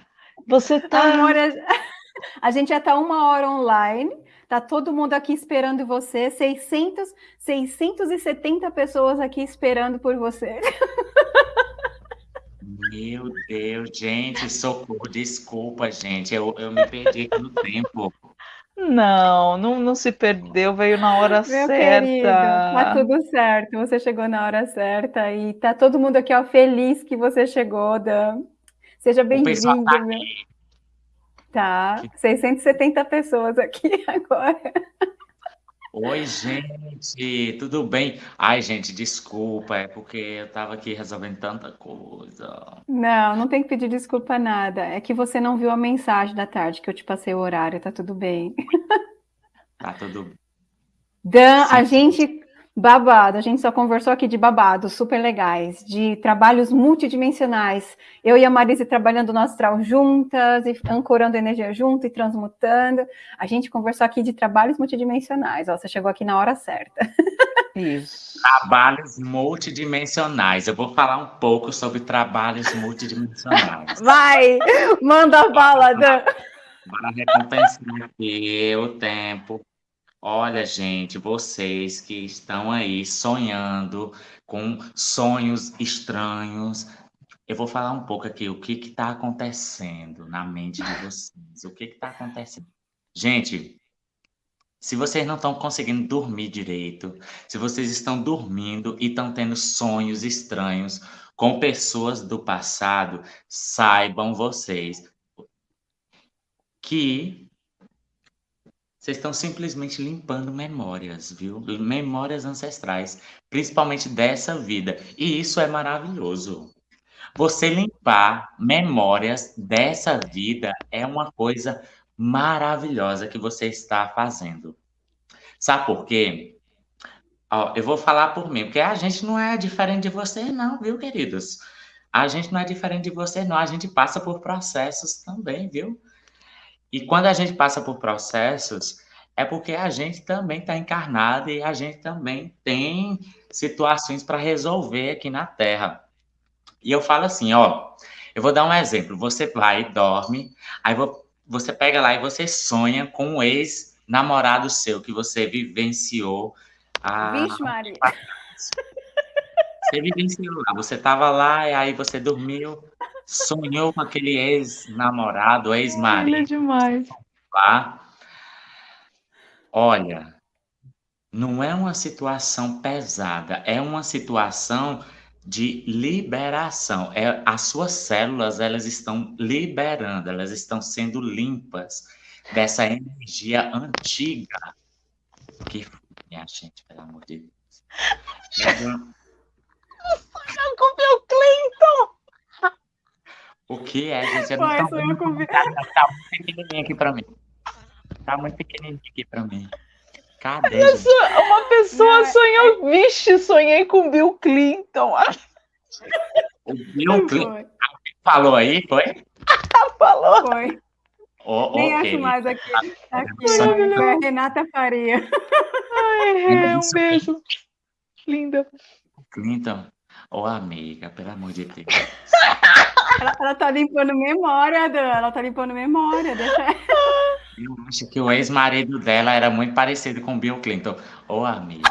Você tá. Amor, a gente já está uma hora online. Tá todo mundo aqui esperando você, 600, 670 pessoas aqui esperando por você. Meu Deus, gente, socorro, desculpa, gente, eu, eu me perdi aqui no tempo. Não, não, não se perdeu, veio na hora Meu certa. Querido, tá tudo certo, você chegou na hora certa e tá todo mundo aqui ó, feliz que você chegou, Dan. Seja bem-vindo. Tá, tá, 670 pessoas aqui agora. Oi, gente, tudo bem? Ai, gente, desculpa, é porque eu estava aqui resolvendo tanta coisa. Não, não tem que pedir desculpa nada. É que você não viu a mensagem da tarde que eu te passei o horário, tá tudo bem. Tá tudo bem. Dan, Sim. a gente Babado, a gente só conversou aqui de babados super legais, de trabalhos multidimensionais. Eu e a Marise trabalhando no astral juntas, e ancorando energia junto e transmutando. A gente conversou aqui de trabalhos multidimensionais. Ó, você chegou aqui na hora certa. Isso. Trabalhos multidimensionais. Eu vou falar um pouco sobre trabalhos multidimensionais. Vai! Manda a bala, Dan! Para recompensar aqui o tempo Olha, gente, vocês que estão aí sonhando com sonhos estranhos, eu vou falar um pouco aqui o que está acontecendo na mente de vocês. O que está acontecendo? Gente, se vocês não estão conseguindo dormir direito, se vocês estão dormindo e estão tendo sonhos estranhos com pessoas do passado, saibam vocês que vocês estão simplesmente limpando memórias, viu? Memórias ancestrais, principalmente dessa vida. E isso é maravilhoso. Você limpar memórias dessa vida é uma coisa maravilhosa que você está fazendo. Sabe por quê? Ó, eu vou falar por mim, porque a gente não é diferente de você, não, viu, queridos? A gente não é diferente de você, não. A gente passa por processos também, viu? E quando a gente passa por processos, é porque a gente também está encarnado e a gente também tem situações para resolver aqui na Terra. E eu falo assim, ó, eu vou dar um exemplo. Você vai, dorme, aí você pega lá e você sonha com um ex-namorado seu que você vivenciou. A... Vixe, Maria. Você vivenciou lá, você estava lá e aí você dormiu, sonhou com aquele ex-namorado, ex-marido. Olha demais. Lá. Olha, não é uma situação pesada, é uma situação de liberação. É, as suas células, elas estão liberando, elas estão sendo limpas dessa energia antiga. Que minha gente, pelo amor de Deus. Com meu Clinton! O que é, gente? Eu não Pai, tô... com... tá, tá muito pequenininho aqui para mim. Tá muito pequenininho aqui pra mim. Cadê? Uma pessoa sonhou. Vixe, sonhei com Bill Clinton. O Bill Clinton falou aí, foi? falou. Foi. Oh, Nem okay. acho mais aqui. Aqui, ó, Renata Faria. Ai, é, um beijo. Linda. Clinton, ô oh, amiga, pelo amor de Deus. Ela, ela tá limpando memória, Dan. Ela tá limpando memória. Deixa... Eu acho que o ex-marido dela era muito parecido com Bill Clinton. Ô, oh, amigo.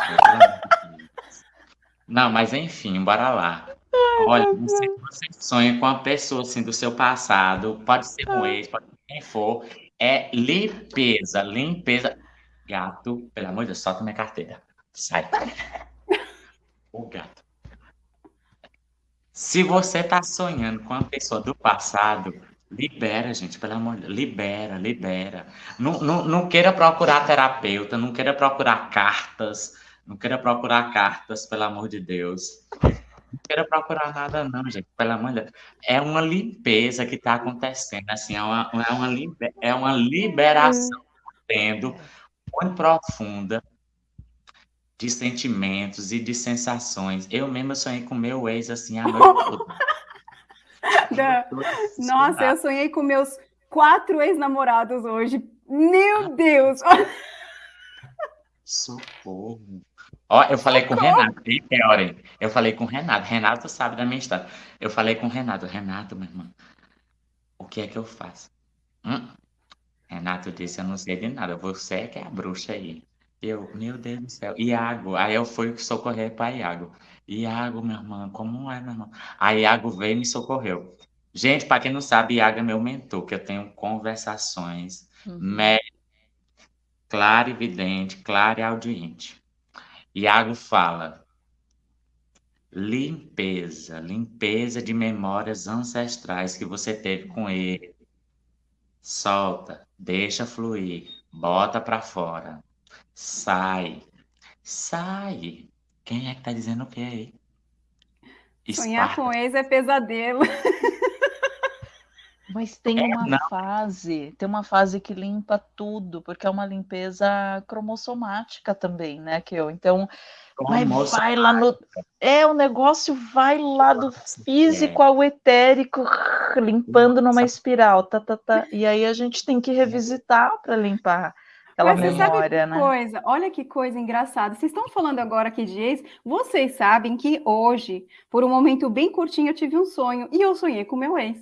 Não, mas enfim, bora lá. Olha, você, você sonha com uma pessoa assim do seu passado, pode ser um ex, pode ser quem for, é limpeza, limpeza. Gato, pelo amor de Deus, solta minha carteira. Sai. O gato. Se você tá sonhando com uma pessoa do passado, Libera, gente, pelo amor de Deus. Libera, libera. Não, não, não queira procurar terapeuta, não queira procurar cartas, não queira procurar cartas, pelo amor de Deus. Não queira procurar nada, não, gente, pelo amor de Deus. É uma limpeza que está acontecendo, assim, é uma, é uma, é uma liberação tendo muito profunda de sentimentos e de sensações. Eu mesma sonhei com meu ex, assim, a noite toda. Da... Nossa, eu sonhei com meus quatro ex-namorados hoje. Meu Deus! Socorro. Ó, eu falei com o Renato, Theory, eu falei com o Renato, Renato sabe da minha história. Eu falei com o Renato, Renato, meu irmão, o que é que eu faço? Hum? Renato disse, eu não sei de nada, você é que é a bruxa aí. Eu, meu Deus do céu, Iago, aí eu fui socorrer para Iago. Iago, meu irmão, como é, meu irmão? Aí Iago veio e me socorreu. Gente, para quem não sabe, Iago é meu mentor, que eu tenho conversações uhum. claro, evidente, claro e audiente. Iago fala: limpeza, limpeza de memórias ancestrais que você teve com ele. Solta, deixa fluir, bota para fora. Sai, sai. Quem é que tá dizendo o que aí? Sonhar com ex é pesadelo. Mas tem é, uma não. fase, tem uma fase que limpa tudo, porque é uma limpeza cromossomática também, né, que eu. Então, vai, vai lá no é o negócio vai lá do físico ao etérico, limpando numa espiral, tá, tá, tá. E aí a gente tem que revisitar para limpar aquela Mas memória, né? Coisa, olha que coisa engraçada. Vocês estão falando agora aqui de ex, vocês sabem que hoje, por um momento bem curtinho, eu tive um sonho e eu sonhei com meu ex.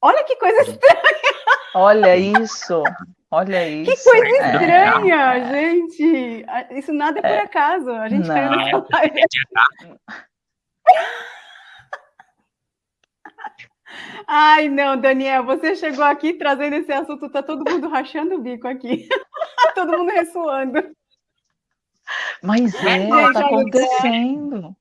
Olha que coisa estranha. Olha isso. Olha isso. Que coisa é. estranha, é. gente. Isso nada é por é. acaso. A gente Não. caiu nessa live. Ai, não, Daniel, você chegou aqui trazendo esse assunto, tá todo mundo rachando o bico aqui. todo mundo ressoando. Mas é, é tá acontecendo.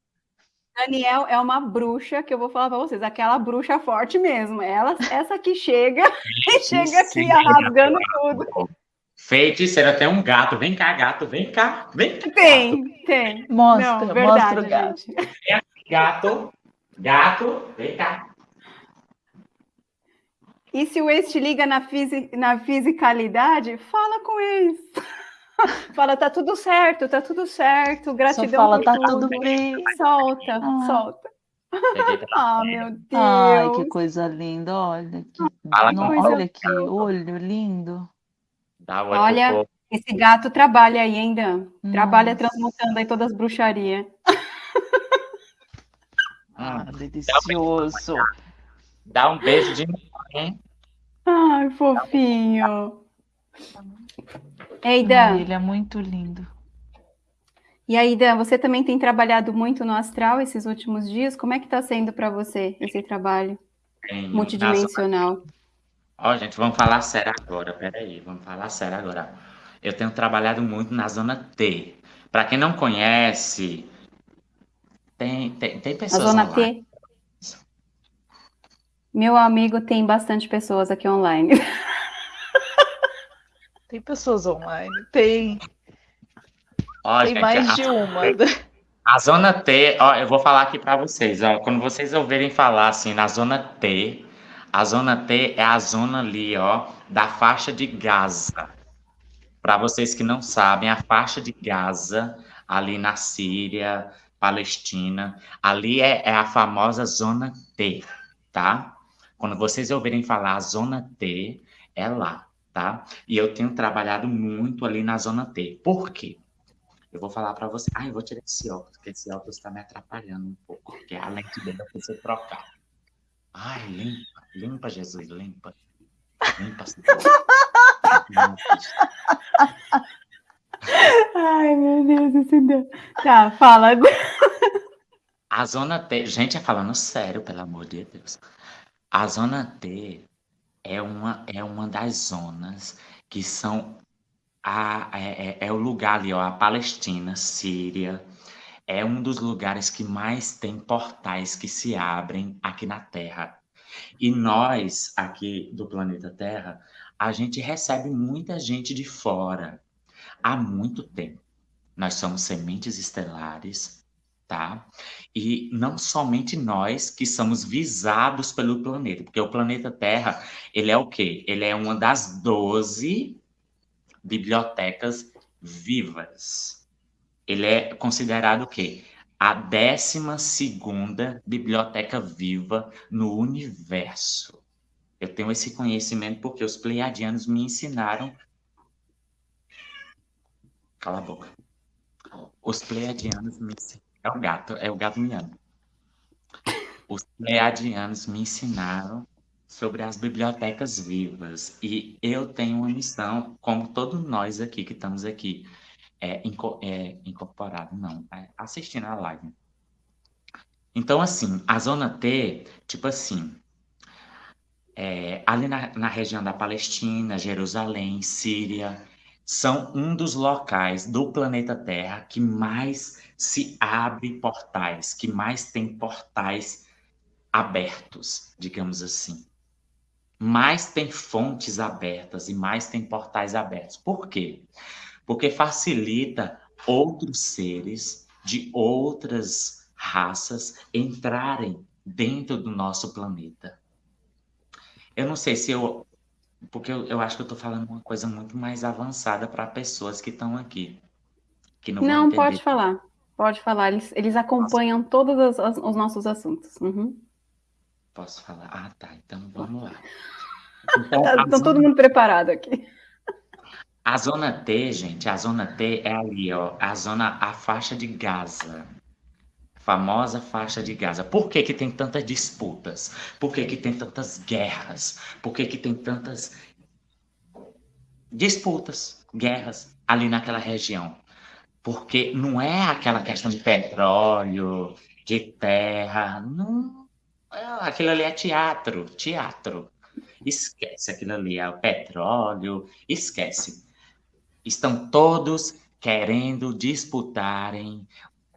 Daniel é uma bruxa que eu vou falar para vocês, aquela bruxa forte mesmo. Ela, essa que chega e chega aqui rasgando tudo. Feiticeira, tem um gato. Vem cá, gato, vem cá. Vem cá. Tem, tem. Mostra, Não, verdade, mostra o gato. Gato, gato, vem cá. E se o ex te liga na, fisi na fisicalidade, fala com o ex. Fala, tá tudo certo, tá tudo certo, gratidão Só fala, tá tudo. tudo bem. Solta, ah. solta. Ah, meu Deus. Ai, que coisa linda, olha. Que... Não, olha que olho lindo. olha, esse gato trabalha aí ainda. Nossa. Trabalha transmutando aí todas as bruxarias. Ah, delicioso. Dá um beijo de mim. Ai, fofinho. Ei, Dan. ele é muito lindo. E aí, Dan, você também tem trabalhado muito no astral esses últimos dias? Como é que está sendo para você esse trabalho Tenho, multidimensional? Ó, oh, gente, vamos falar sério agora. Peraí, vamos falar sério agora. Eu tenho trabalhado muito na zona T. Para quem não conhece, tem, tem, tem pessoas. A zona online. T? Meu amigo tem bastante pessoas aqui online. Tem pessoas online? Tem. Ó, Tem gente, mais a, de uma. A zona T, ó, eu vou falar aqui para vocês, ó, quando vocês ouvirem falar assim na zona T, a zona T é a zona ali, ó, da faixa de Gaza. Para vocês que não sabem, a faixa de Gaza, ali na Síria, Palestina, ali é, é a famosa zona T, tá? Quando vocês ouvirem falar a zona T, é lá tá? E eu tenho trabalhado muito ali na zona T. Por quê? Eu vou falar para você. Ah, eu vou tirar esse óculos, porque esse óculos está me atrapalhando um pouco, porque a lente dele eu preciso trocar. Ai, limpa, limpa, Jesus, limpa. Limpa. Ai, meu Deus do céu. Tá, fala. A zona T, gente, é falando sério, pelo amor de Deus. A zona T é uma, é uma das zonas que são a, é, é, é o lugar ali, ó, a Palestina, Síria, é um dos lugares que mais tem portais que se abrem aqui na Terra. E nós, aqui do planeta Terra, a gente recebe muita gente de fora há muito tempo. Nós somos sementes estelares, tá? E não somente nós que somos visados pelo planeta, porque o planeta Terra, ele é o quê? Ele é uma das 12 bibliotecas vivas. Ele é considerado o quê? A 12 segunda biblioteca viva no universo. Eu tenho esse conhecimento porque os pleiadianos me ensinaram. Cala a boca. os pleiadianos me é o gato, é o gato miando. Os pleiadianos me ensinaram sobre as bibliotecas vivas e eu tenho uma missão, como todos nós aqui que estamos aqui, é, inco é incorporado, não, é assistindo a live. Então, assim, a zona T, tipo assim, é, ali na, na região da Palestina, Jerusalém, Síria, são um dos locais do planeta Terra que mais se abre portais, que mais tem portais abertos, digamos assim. Mais tem fontes abertas e mais tem portais abertos. Por quê? Porque facilita outros seres de outras raças entrarem dentro do nosso planeta. Eu não sei se eu porque eu, eu acho que eu estou falando uma coisa muito mais avançada para pessoas que estão aqui. Que não, não pode falar. Pode falar. Eles, eles acompanham Posso? todos os, os, nossos assuntos. Uhum. Posso falar? Ah, tá. Então vamos lá. Então, tá, zona... todo mundo preparado aqui. A zona T, gente, a zona T é ali, ó, a zona, a faixa de Gaza famosa faixa de Gaza. Por que, que tem tantas disputas? Por que, que tem tantas guerras? Por que, que tem tantas disputas, guerras ali naquela região? Porque não é aquela questão de petróleo, de terra, não. Aquilo ali é teatro, teatro. Esquece aquilo ali, é o petróleo, esquece. Estão todos querendo disputarem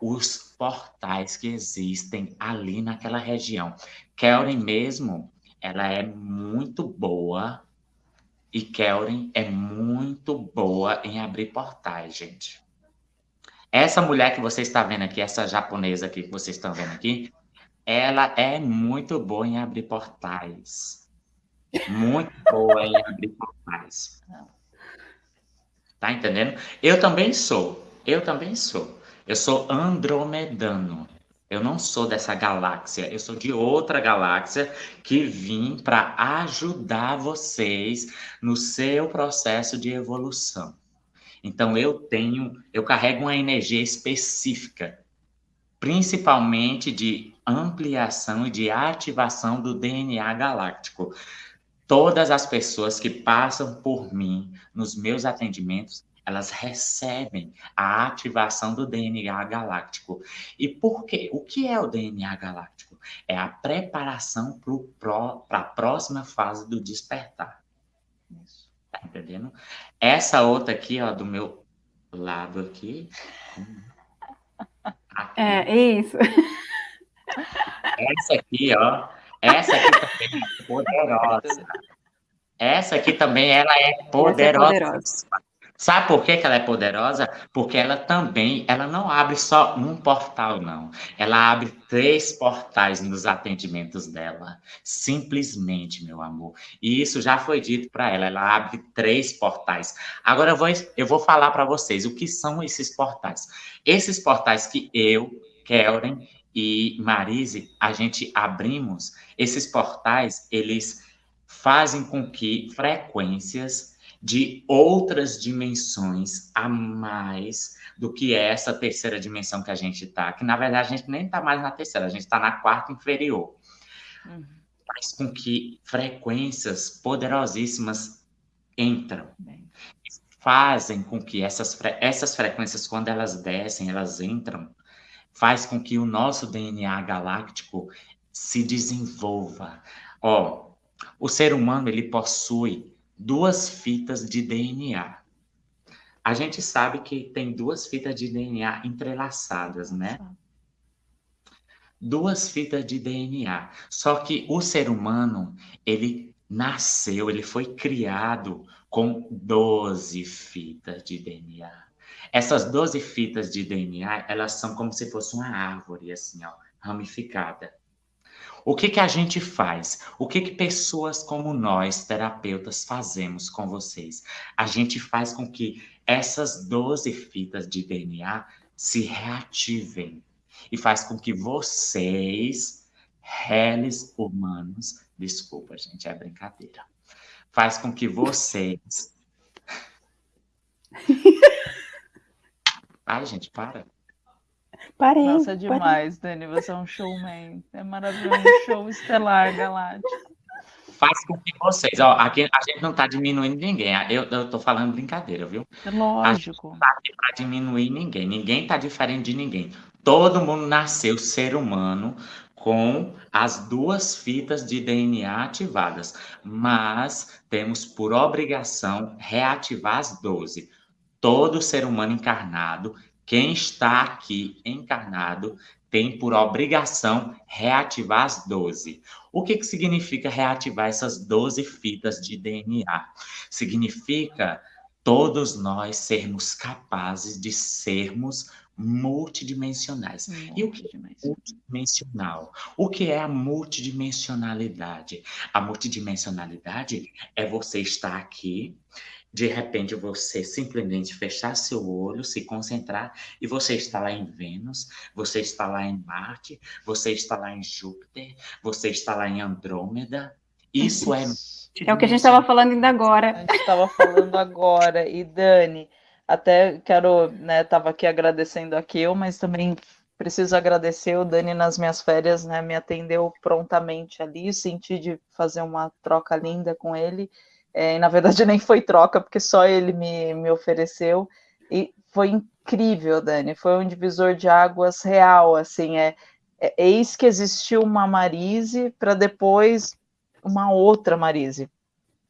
os portais que existem ali naquela região. Kelren mesmo, ela é muito boa e Kelren é muito boa em abrir portais, gente. Essa mulher que você está vendo aqui, essa japonesa aqui que vocês estão vendo aqui, ela é muito boa em abrir portais. Muito boa em abrir portais. Tá entendendo? Eu também sou. Eu também sou. Eu sou andromedano. Eu não sou dessa galáxia, eu sou de outra galáxia que vim para ajudar vocês no seu processo de evolução. Então eu tenho, eu carrego uma energia específica, principalmente de ampliação e de ativação do DNA galáctico. Todas as pessoas que passam por mim nos meus atendimentos, elas recebem a ativação do DNA galáctico. E por quê? O que é o DNA galáctico? É a preparação para a próxima fase do despertar. Isso. Tá entendendo? Essa outra aqui, ó, do meu lado aqui. aqui. É, isso. Essa aqui, ó. Essa aqui também é poderosa. Essa aqui também, ela é poderosa. É poderosa. Sabe por que, que ela é poderosa? Porque ela também, ela não abre só um portal, não. Ela abre três portais nos atendimentos dela. Simplesmente, meu amor. E isso já foi dito para ela. Ela abre três portais. Agora eu vou, eu vou falar para vocês o que são esses portais. Esses portais que eu, Kelren e Marise, a gente abrimos, esses portais, eles fazem com que frequências de outras dimensões a mais do que essa terceira dimensão que a gente está, que na verdade a gente nem está mais na terceira, a gente está na quarta inferior. Uhum. Faz com que frequências poderosíssimas entram. Fazem com que essas, fre essas frequências, quando elas descem, elas entram, faz com que o nosso DNA galáctico se desenvolva. Ó, o ser humano ele possui duas fitas de DNA. A gente sabe que tem duas fitas de DNA entrelaçadas, né? Duas fitas de DNA. Só que o ser humano, ele nasceu, ele foi criado com 12 fitas de DNA. Essas 12 fitas de DNA, elas são como se fosse uma árvore, assim, ó, ramificada. O que, que a gente faz? O que, que pessoas como nós, terapeutas, fazemos com vocês? A gente faz com que essas 12 fitas de DNA se reativem e faz com que vocês, réis humanos, desculpa, gente, é brincadeira, faz com que vocês. Ai, gente, para. Parei. Nossa, é demais, parei. Dani. Você é um showman. É maravilhoso. Um show estelar galáctico. Faz com que vocês. Ó, aqui a gente não está diminuindo ninguém. Eu, eu tô falando brincadeira, viu? É lógico. A gente não tá aqui para diminuir ninguém. Ninguém está diferente de ninguém. Todo mundo nasceu ser humano com as duas fitas de DNA ativadas, mas temos por obrigação reativar as 12. Todo ser humano encarnado, quem está aqui encarnado, tem por obrigação reativar as 12. O que, que significa reativar essas 12 fitas de DNA? Significa todos nós sermos capazes de sermos multidimensionais. E o que é multidimensional? O que é a multidimensionalidade? A multidimensionalidade é você estar aqui, de repente você simplesmente fechar seu olho, se concentrar e você está lá em Vênus, você está lá em Marte, você está lá em Júpiter, você está lá em Andrômeda. Isso é é o que a gente estava falando ainda agora. A gente estava falando agora. E Dani, até quero, né, estava aqui agradecendo a Kiel, mas também preciso agradecer o Dani nas minhas férias, né, me atendeu prontamente ali, senti de fazer uma troca linda com ele, é, na verdade nem foi troca, porque só ele me, me ofereceu, e foi incrível, Dani, foi um divisor de águas real, assim, é, é eis que existiu uma Marise para depois uma outra Marise.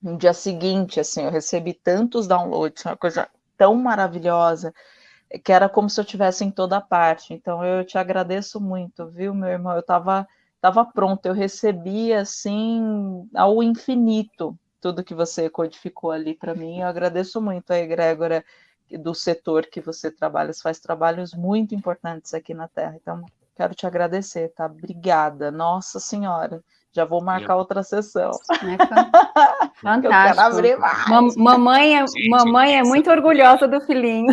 No dia seguinte, assim, eu recebi tantos downloads, uma coisa tão maravilhosa que era como se eu tivesse em toda parte. Então eu te agradeço muito, viu, meu irmão? Eu estava tava pronto, eu recebi assim ao infinito tudo que você codificou ali para mim. Eu agradeço muito a egrégora do setor que você trabalha, você faz trabalhos muito importantes aqui na Terra. Então, quero te agradecer, tá? Obrigada. Nossa Senhora. Já vou marcar eu... outra sessão. É fantástico. mamãe é, Gente, mamãe é muito orgulhosa do filhinho.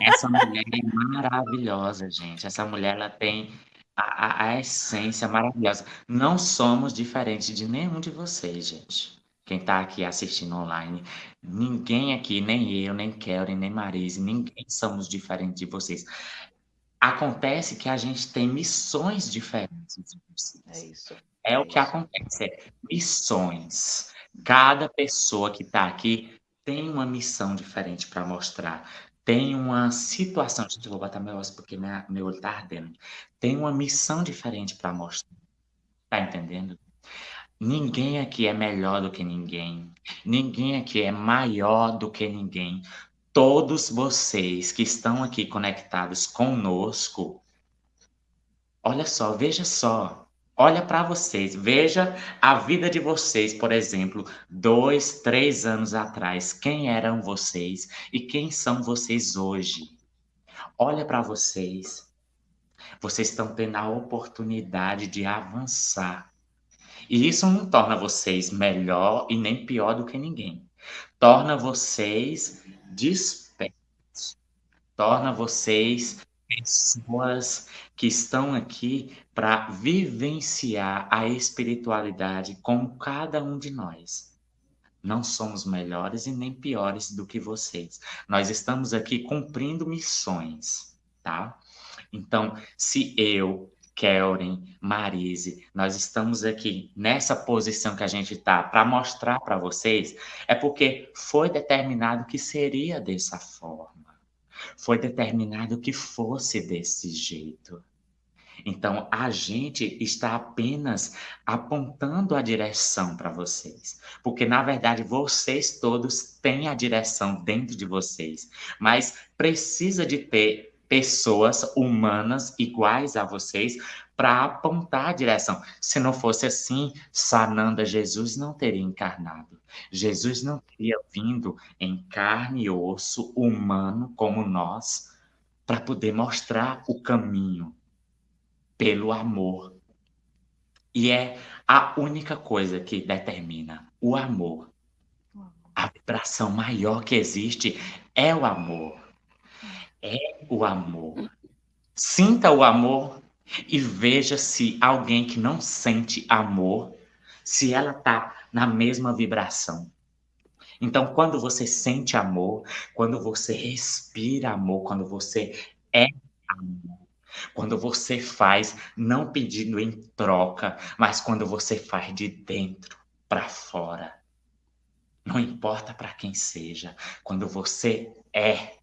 Essa mulher é maravilhosa, gente. Essa mulher ela tem a, a, a essência maravilhosa. Não somos diferentes de nenhum de vocês, gente. Quem está aqui assistindo online, ninguém aqui, nem eu, nem Kelly, nem Marise, ninguém somos diferentes de vocês. Acontece que a gente tem missões diferentes de vocês. É isso. É o que acontece, é missões. Cada pessoa que está aqui tem uma missão diferente para mostrar. Tem uma situação. Gente, eu vou botar meu osso porque minha, meu olho está ardendo. Tem uma missão diferente para mostrar. Tá entendendo? Ninguém aqui é melhor do que ninguém. Ninguém aqui é maior do que ninguém. Todos vocês que estão aqui conectados conosco, olha só, veja só. Olha para vocês, veja a vida de vocês, por exemplo, dois, três anos atrás. Quem eram vocês e quem são vocês hoje? Olha para vocês. Vocês estão tendo a oportunidade de avançar. E isso não torna vocês melhor e nem pior do que ninguém. Torna vocês despertos. Torna vocês pessoas que estão aqui para vivenciar a espiritualidade com cada um de nós. Não somos melhores e nem piores do que vocês. Nós estamos aqui cumprindo missões, tá? Então, se eu, Kellen, Marise, nós estamos aqui nessa posição que a gente está para mostrar para vocês, é porque foi determinado que seria dessa forma. Foi determinado que fosse desse jeito. Então, a gente está apenas apontando a direção para vocês. Porque, na verdade, vocês todos têm a direção dentro de vocês. Mas precisa de ter pessoas humanas iguais a vocês para apontar a direção. Se não fosse assim, Sananda Jesus não teria encarnado. Jesus não teria vindo em carne e osso humano como nós para poder mostrar o caminho pelo amor. E é a única coisa que determina o amor. A vibração maior que existe é o amor. É o amor. Sinta o amor e veja se alguém que não sente amor, se ela está na mesma vibração. Então, quando você sente amor, quando você respira amor, quando você é amor. Quando você faz não pedindo em troca, mas quando você faz de dentro para fora. Não importa para quem seja, quando você é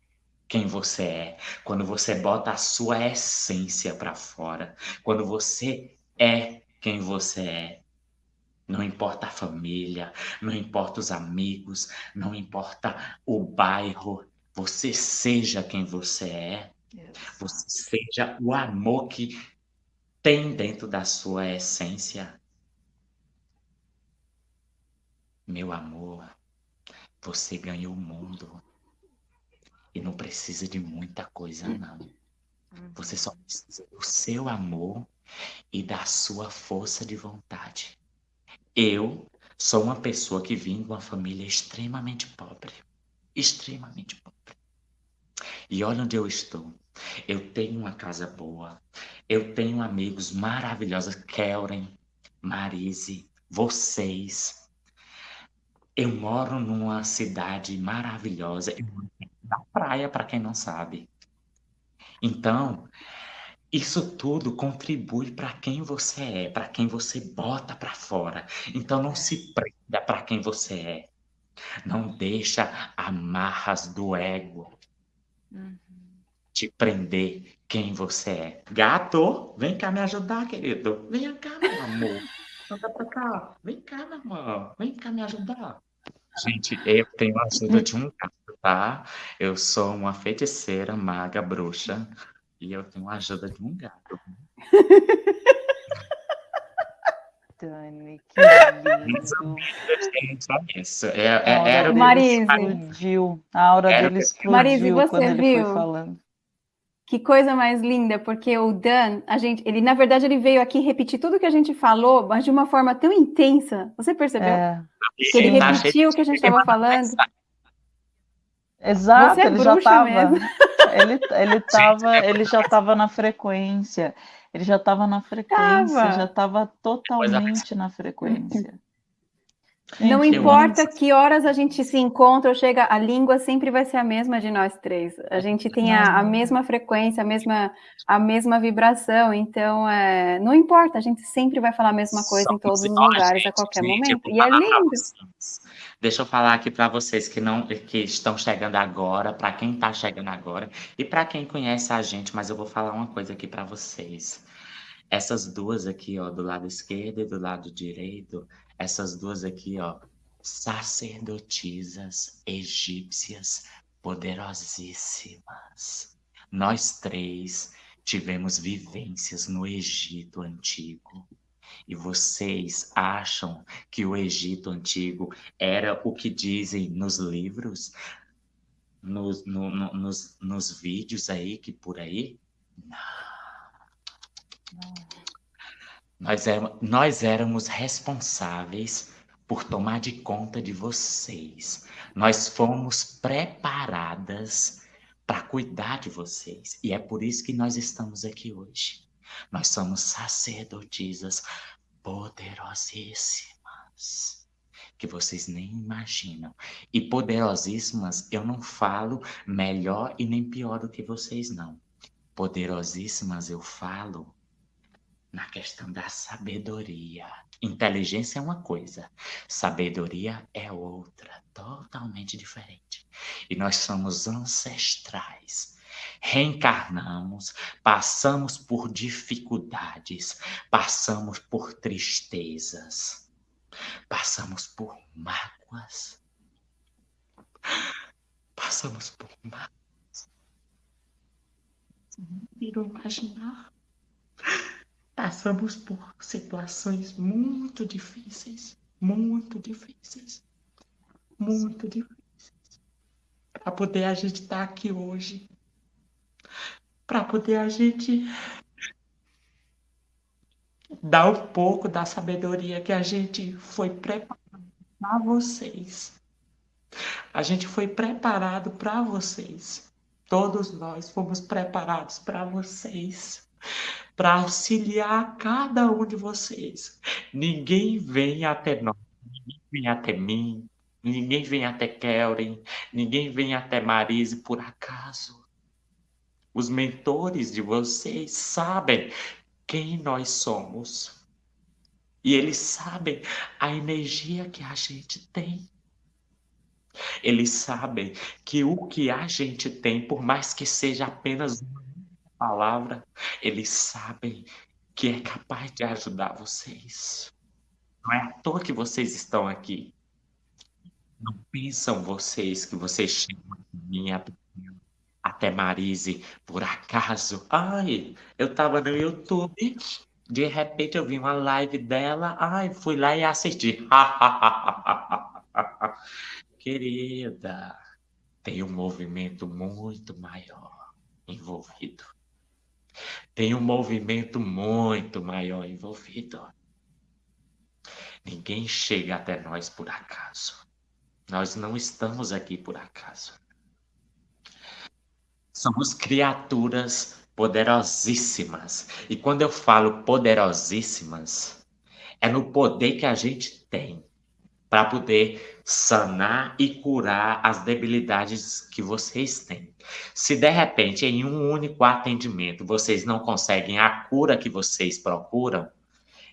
quem você é, quando você bota a sua essência para fora, quando você é quem você é. Não importa a família, não importa os amigos, não importa o bairro, você seja quem você é. Você seja o amor que tem dentro da sua essência. Meu amor, você ganhou o mundo. E não precisa de muita coisa, não. Você só precisa do seu amor e da sua força de vontade. Eu sou uma pessoa que vim de uma família extremamente pobre. Extremamente pobre. E olha onde eu estou. Eu tenho uma casa boa. Eu tenho amigos maravilhosos. Kellen, Marise, vocês. Eu moro numa cidade maravilhosa. Eu moro na praia, para quem não sabe. Então, isso tudo contribui para quem você é, para quem você bota para fora. Então não se prenda para quem você é. Não deixa amarras do ego uhum. te prender quem você é. Gato, vem cá me ajudar, querido. Vem cá, meu amor. Anda pra cá. Vem cá, meu amor. Vem cá me ajudar. Gente, eu tenho a ajuda de um gato, tá? Eu sou uma feiticeira, maga, bruxa. E eu tenho a ajuda de um gato. Dani, que lindo. Isso. É, é, era Marise. explodiu. A aura era dele explodiu Marise, você quando ele viu? foi falando. Que coisa mais linda, porque o Dan, a gente, ele na verdade ele veio aqui repetir tudo que a gente falou, mas de uma forma tão intensa. Você percebeu? É. Que ele repetiu o que a gente estava falando. Exato, Você é ele já estava. Ele, ele, tava, ele já estava na frequência. Ele já estava na frequência, Tava. já estava totalmente na frequência. Não importa que horas a gente se encontra ou chega, a língua sempre vai ser a mesma de nós três. A gente tem a, a mesma frequência, a mesma, a mesma vibração. Então, é, não importa, a gente sempre vai falar a mesma coisa em todos os lugares, gente, a qualquer gente, eu momento. E é pra lindo. Deixa eu falar aqui para vocês que não que estão chegando agora, para quem está chegando agora e para quem conhece a gente, mas eu vou falar uma coisa aqui para vocês. Essas duas aqui, ó, do lado esquerdo e do lado direito, essas duas aqui, ó, sacerdotisas egípcias poderosíssimas. Nós três tivemos vivências no Egito antigo. E vocês acham que o Egito antigo era o que dizem nos livros, nos, no- no- nos, nos vídeos aí, que por aí? Não. Nós, éram- nós éramos responsáveis por tomar de conta de vocês. Nós fomos preparadas para cuidar de vocês. E é por isso que nós estamos aqui hoje. Nós somos sacerdotisas poderosíssimas, que vocês nem imaginam. E poderosíssimas, eu não falo melhor e nem pior do que vocês, não. Poderosíssimas, eu falo na questão da sabedoria. Inteligência é uma coisa, sabedoria é outra, totalmente diferente. E nós somos ancestrais. Reencarnamos, passamos por dificuldades, passamos por tristezas, passamos por mágoas, passamos por mágoas. Quero imaginar. Passamos por situações muito difíceis, muito difíceis, muito difíceis, para poder a gente estar aqui hoje, para poder a gente dar um pouco da sabedoria que a gente foi preparado para vocês. A gente foi preparado para vocês. Todos nós fomos preparados para vocês para auxiliar cada um de vocês. Ninguém vem até nós, ninguém vem até mim, ninguém vem até Kellen, ninguém vem até Marise por acaso. os mentores de vocês sabem quem nós somos. E eles sabem a energia que a gente tem. Eles sabem que o que a gente tem, por mais que seja apenas uma palavra, eles sabem que é capaz de ajudar vocês. Não é à toa que vocês estão aqui. Não pensam vocês que vocês chegam minha até Marise por acaso. Ai, eu tava no YouTube, de repente eu vi uma live dela, ai, fui lá e assisti. Querida, tem um movimento muito maior envolvido. Tem um movimento muito maior envolvido. Ninguém chega até nós por acaso. Nós não estamos aqui por acaso. Somos criaturas poderosíssimas. E quando eu falo poderosíssimas, é no poder que a gente tem para poder sanar e curar as debilidades que vocês têm. Se de repente em um único atendimento vocês não conseguem a cura que vocês procuram,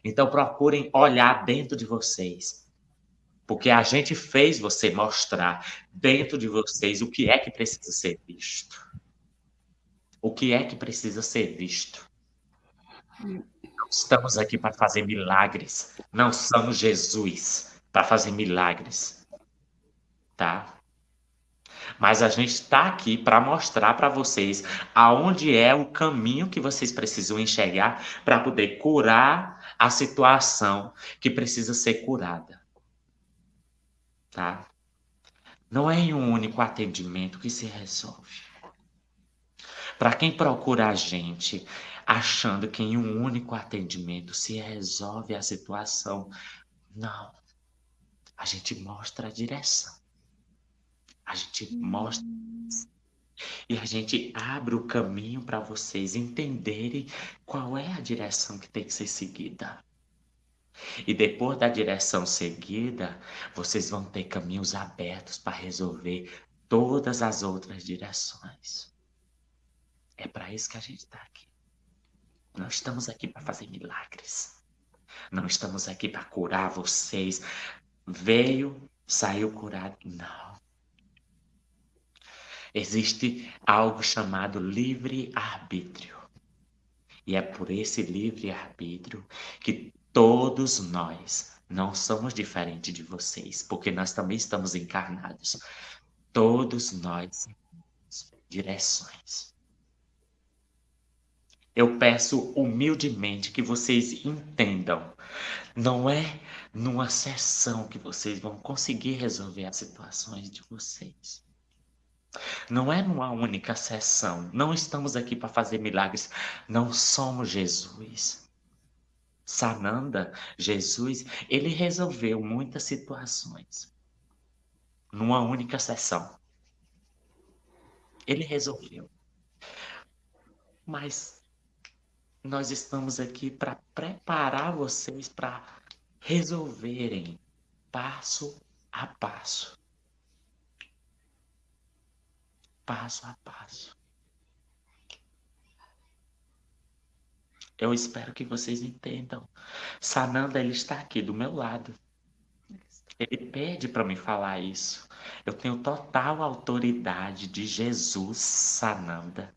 então procurem olhar dentro de vocês. Porque a gente fez você mostrar dentro de vocês o que é que precisa ser visto. O que é que precisa ser visto. Estamos aqui para fazer milagres. Não somos Jesus para fazer milagres, tá? Mas a gente está aqui para mostrar para vocês aonde é o caminho que vocês precisam enxergar para poder curar a situação que precisa ser curada. Tá? Não é em um único atendimento que se resolve. Para quem procura a gente achando que em um único atendimento se resolve a situação, não a gente mostra a direção. A gente mostra. E a gente abre o caminho para vocês entenderem qual é a direção que tem que ser seguida. E depois da direção seguida, vocês vão ter caminhos abertos para resolver todas as outras direções. É para isso que a gente está aqui. Nós estamos aqui para fazer milagres. Não estamos aqui para curar vocês, veio, saiu curado. Não. Existe algo chamado livre-arbítrio. E é por esse livre-arbítrio que todos nós não somos diferentes de vocês, porque nós também estamos encarnados. Todos nós direções. Eu peço humildemente que vocês entendam. Não é numa sessão que vocês vão conseguir resolver as situações de vocês. Não é numa única sessão. Não estamos aqui para fazer milagres. Não somos Jesus. Sananda, Jesus, ele resolveu muitas situações numa única sessão. Ele resolveu. Mas nós estamos aqui para preparar vocês para resolverem passo a passo. Passo a passo. Eu espero que vocês entendam. Sananda, ele está aqui do meu lado. Ele pede para me falar isso. Eu tenho total autoridade de Jesus, Sananda,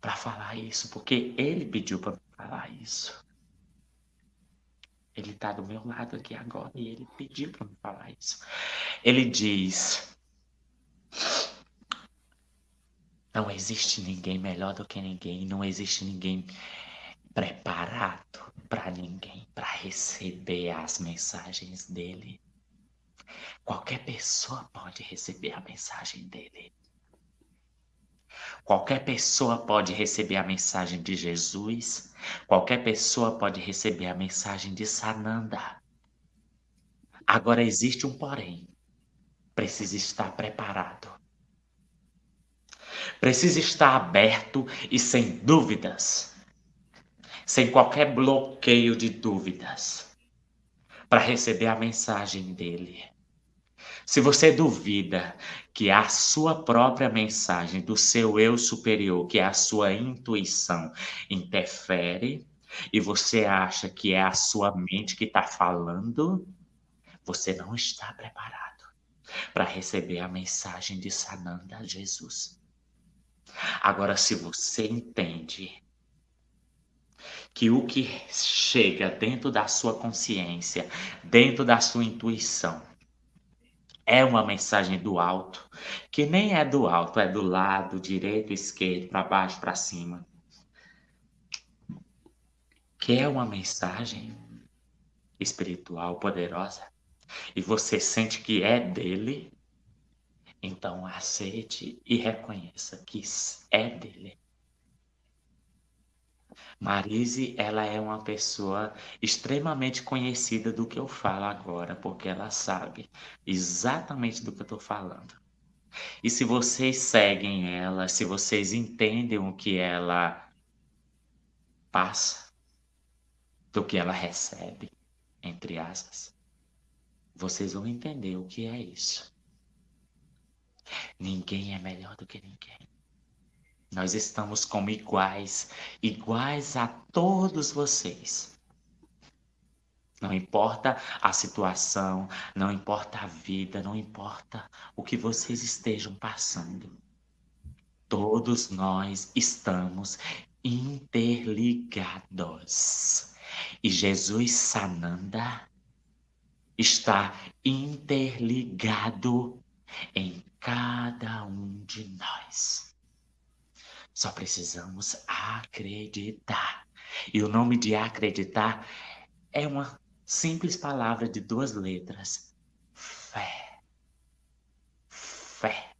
para falar isso, porque ele pediu para me falar isso. Ele está do meu lado aqui agora e ele pediu para me falar isso. Ele diz: Não existe ninguém melhor do que ninguém, não existe ninguém preparado para ninguém para receber as mensagens dele. Qualquer pessoa pode receber a mensagem dele. Qualquer pessoa pode receber a mensagem de Jesus, qualquer pessoa pode receber a mensagem de Sananda. Agora existe um porém. Precisa estar preparado. Precisa estar aberto e sem dúvidas. Sem qualquer bloqueio de dúvidas. Para receber a mensagem dele. Se você duvida que a sua própria mensagem do seu eu superior, que é a sua intuição, interfere e você acha que é a sua mente que está falando, você não está preparado para receber a mensagem de Sananda Jesus. Agora, se você entende que o que chega dentro da sua consciência, dentro da sua intuição, é uma mensagem do alto, que nem é do alto, é do lado direito, esquerdo, para baixo, para cima. Que é uma mensagem espiritual poderosa e você sente que é dele, então aceite e reconheça que é dele. Marise, ela é uma pessoa extremamente conhecida do que eu falo agora, porque ela sabe exatamente do que eu estou falando. E se vocês seguem ela, se vocês entendem o que ela passa, do que ela recebe, entre aspas, vocês vão entender o que é isso. Ninguém é melhor do que ninguém. Nós estamos como iguais, iguais a todos vocês. Não importa a situação, não importa a vida, não importa o que vocês estejam passando. Todos nós estamos interligados. E Jesus Sananda está interligado em cada um de nós. Só precisamos acreditar. E o nome de acreditar é uma simples palavra de duas letras: fé. Fé.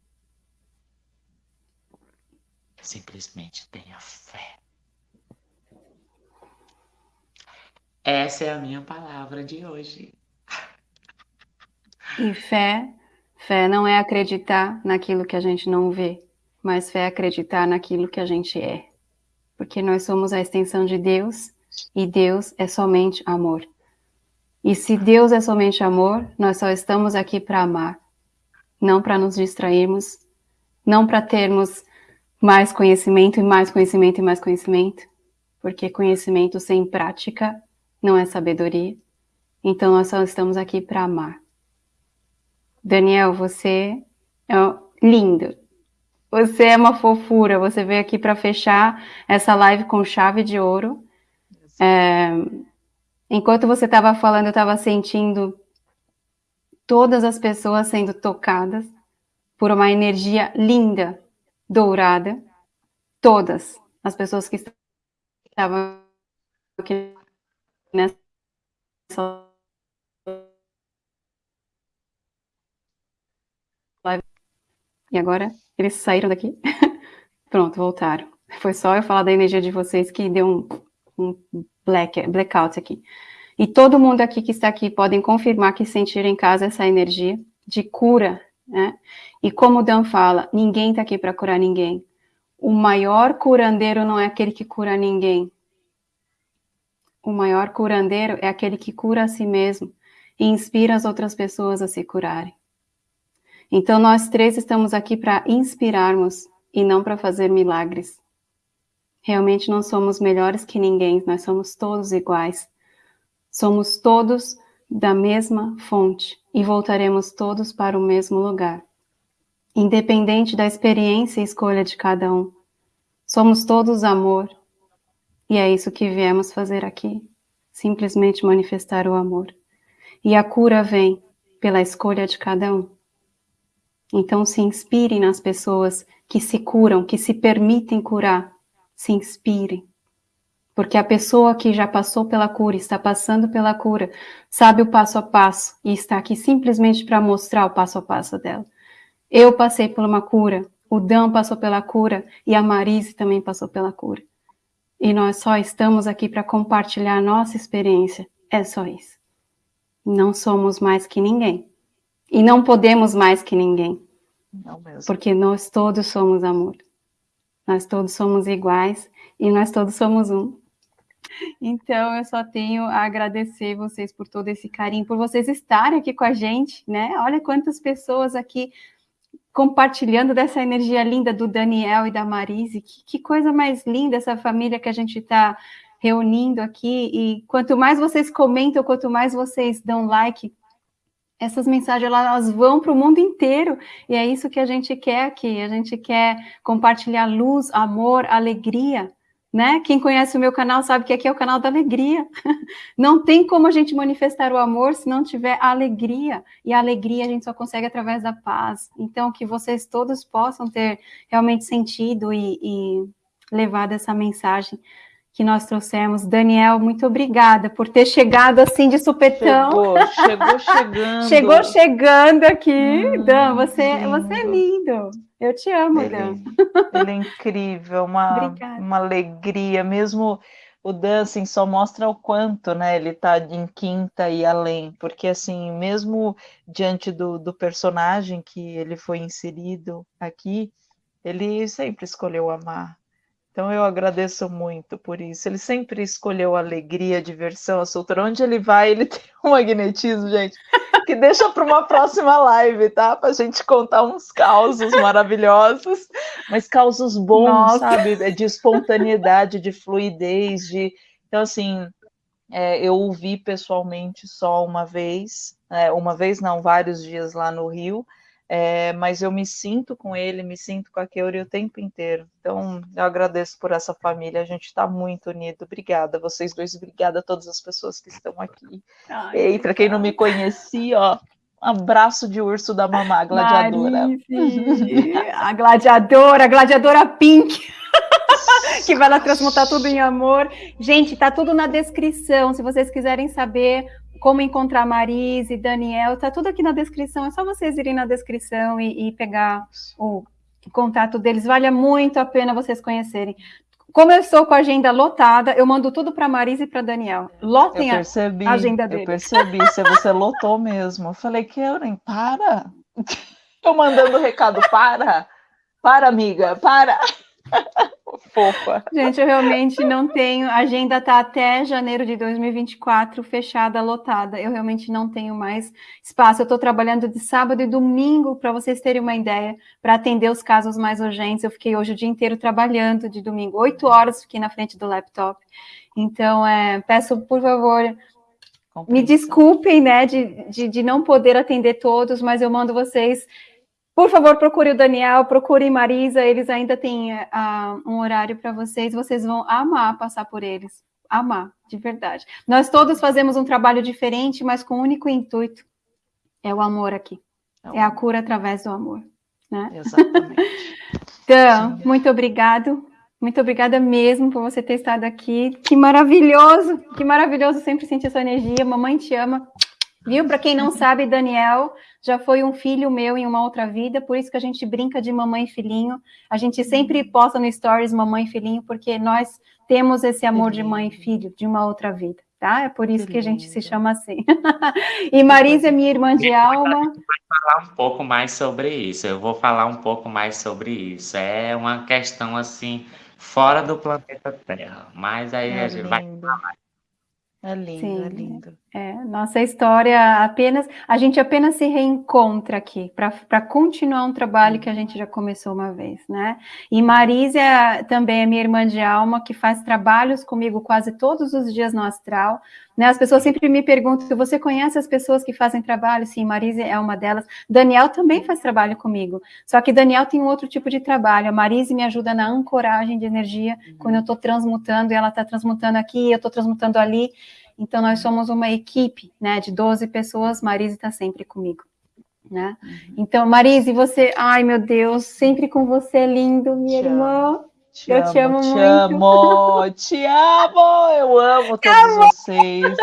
Simplesmente tenha fé. Essa é a minha palavra de hoje. E fé, fé não é acreditar naquilo que a gente não vê mas fé é acreditar naquilo que a gente é. Porque nós somos a extensão de Deus e Deus é somente amor. E se Deus é somente amor, nós só estamos aqui para amar, não para nos distrairmos, não para termos mais conhecimento e mais conhecimento e mais conhecimento, porque conhecimento sem prática não é sabedoria. Então nós só estamos aqui para amar. Daniel, você é lindo. Você é uma fofura, você veio aqui para fechar essa live com chave de ouro. É, enquanto você estava falando, eu estava sentindo todas as pessoas sendo tocadas por uma energia linda, dourada. Todas as pessoas que estavam aqui nessa E agora? Eles saíram daqui? Pronto, voltaram. Foi só eu falar da energia de vocês que deu um, um black, blackout aqui. E todo mundo aqui que está aqui podem confirmar que sentiram em casa essa energia de cura, né? E como o Dan fala, ninguém está aqui para curar ninguém. O maior curandeiro não é aquele que cura ninguém. O maior curandeiro é aquele que cura a si mesmo e inspira as outras pessoas a se curarem. Então, nós três estamos aqui para inspirarmos e não para fazer milagres. Realmente não somos melhores que ninguém, nós somos todos iguais. Somos todos da mesma fonte e voltaremos todos para o mesmo lugar. Independente da experiência e escolha de cada um. Somos todos amor. E é isso que viemos fazer aqui. Simplesmente manifestar o amor. E a cura vem pela escolha de cada um. Então, se inspirem nas pessoas que se curam, que se permitem curar. Se inspirem. Porque a pessoa que já passou pela cura, está passando pela cura, sabe o passo a passo e está aqui simplesmente para mostrar o passo a passo dela. Eu passei por uma cura, o Dan passou pela cura e a Marise também passou pela cura. E nós só estamos aqui para compartilhar a nossa experiência. É só isso. Não somos mais que ninguém. E não podemos mais que ninguém. Porque nós todos somos amor. Nós todos somos iguais e nós todos somos um. Então, eu só tenho a agradecer vocês por todo esse carinho, por vocês estarem aqui com a gente, né? Olha quantas pessoas aqui compartilhando dessa energia linda do Daniel e da Marise. Que, que coisa mais linda essa família que a gente está reunindo aqui. E quanto mais vocês comentam, quanto mais vocês dão like, essas mensagens elas vão para o mundo inteiro e é isso que a gente quer aqui. A gente quer compartilhar luz, amor, alegria né? Quem conhece o meu canal sabe que aqui é o canal da alegria. Não tem como a gente manifestar o amor se não tiver alegria. E a alegria a gente só consegue através da paz. Então, que vocês todos possam ter realmente sentido e, e levado essa mensagem que nós trouxemos. Daniel, muito obrigada por ter chegado assim de supetão. Chegou, chegou chegando. chegou chegando aqui. Hum, Dan, você, você é lindo. Eu te amo, ele, Dan. Ele é incrível, uma, uma alegria, mesmo o Dan assim, só mostra o quanto né, ele está em quinta e além, porque assim, mesmo diante do, do personagem que ele foi inserido aqui, ele sempre escolheu amar, então eu agradeço muito por isso. Ele sempre escolheu a alegria, a diversão, a soltura. Onde ele vai, ele tem um magnetismo, gente, que deixa para uma próxima live, tá? Para a gente contar uns causos maravilhosos, mas causos bons, Nossa. sabe? É de espontaneidade, de fluidez, de. Então, assim, é, eu o vi pessoalmente só uma vez, é, uma vez não, vários dias lá no Rio é, mas eu me sinto com ele, me sinto com a Keuri o tempo inteiro. Então, eu agradeço por essa família, a gente está muito unido. Obrigada, vocês dois, obrigada a todas as pessoas que estão aqui. Ai, e para quem não me conhecia, ó, abraço de urso da mamá gladiadora. Marice, a gladiadora, a gladiadora pink. que vai lá transmutar tudo em amor. Gente, tá tudo na descrição. Se vocês quiserem saber como encontrar Marise, Daniel, tá tudo aqui na descrição. É só vocês irem na descrição e, e pegar o contato deles. Vale muito a pena vocês conhecerem. Como eu estou com a agenda lotada, eu mando tudo para Marise e para Daniel. Lotem percebi, a agenda deles. Eu percebi, se você lotou mesmo. Eu falei, Keuren, para. Eu mandando recado, para. Para, amiga, para. Fofa. Gente, eu realmente não tenho. A agenda está até janeiro de 2024 fechada, lotada. Eu realmente não tenho mais espaço. Eu estou trabalhando de sábado e domingo, para vocês terem uma ideia, para atender os casos mais urgentes. Eu fiquei hoje o dia inteiro trabalhando de domingo. Oito horas fiquei na frente do laptop. Então, é, peço, por favor, me desculpem, né, de, de, de não poder atender todos, mas eu mando vocês por favor, procure o Daniel, procure Marisa, eles ainda têm uh, um horário para vocês, vocês vão amar passar por eles, amar, de verdade. Nós todos fazemos um trabalho diferente, mas com o um único intuito, é o amor aqui, é, é a cura através do amor, né? Exatamente. então, Sim. muito obrigado, muito obrigada mesmo por você ter estado aqui, que maravilhoso, que maravilhoso sempre sentir sua energia, mamãe te ama, Viu? Para quem não sabe, Daniel já foi um filho meu em uma outra vida, por isso que a gente brinca de mamãe e filhinho. A gente sempre posta no stories mamãe e filhinho, porque nós temos esse amor de mãe e filho de uma outra vida, tá? É por isso que, a gente se chama assim. e Marisa é minha irmã de alma. Vou falar um pouco mais sobre isso. Eu vou falar um pouco mais sobre isso. É uma questão assim fora do planeta Terra, mas aí é a gente lindo. vai falar é lindo, é Sim, é lindo. É, nossa história apenas, a gente apenas se reencontra aqui para continuar um trabalho que a gente já começou uma vez, né? E Marísia também é minha irmã de alma, que faz trabalhos comigo quase todos os dias no astral, né? As pessoas sempre me perguntam, você conhece as pessoas que fazem trabalho? Sim, Marise é uma delas. Daniel também faz trabalho comigo, só que Daniel tem um outro tipo de trabalho. A Marise me ajuda na ancoragem de energia, uhum. quando eu estou transmutando, e ela está transmutando aqui, eu estou transmutando ali. Então, nós somos uma equipe, né, de 12 pessoas, Marise está sempre comigo. Né? Uhum. Então, Marise, você, ai meu Deus, sempre com você, lindo, minha Te irmã. Te eu amo, te amo te muito. Amo, te amo, eu amo todos amo. vocês.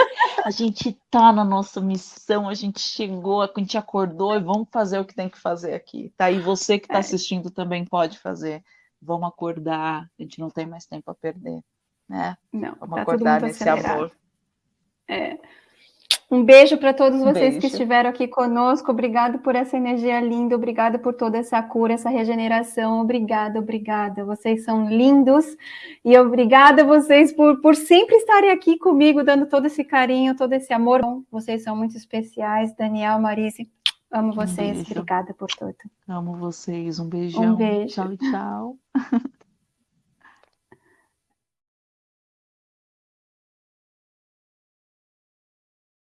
A gente tá na nossa missão, a gente chegou, a gente acordou e vamos fazer o que tem que fazer aqui. Tá? E você que está é. assistindo também pode fazer. Vamos acordar, a gente não tem mais tempo a perder, né? Não, vamos tá acordar nesse acelerado. amor. É. Um beijo para todos vocês beijo. que estiveram aqui conosco. Obrigado por essa energia linda, obrigado por toda essa cura, essa regeneração. Obrigada, obrigada. Vocês são lindos e obrigada a vocês por, por sempre estarem aqui comigo, dando todo esse carinho, todo esse amor. Vocês são muito especiais. Daniel, Marise, amo vocês. Um obrigada por tudo. Amo vocês. Um beijão. Um beijo. Tchau, tchau.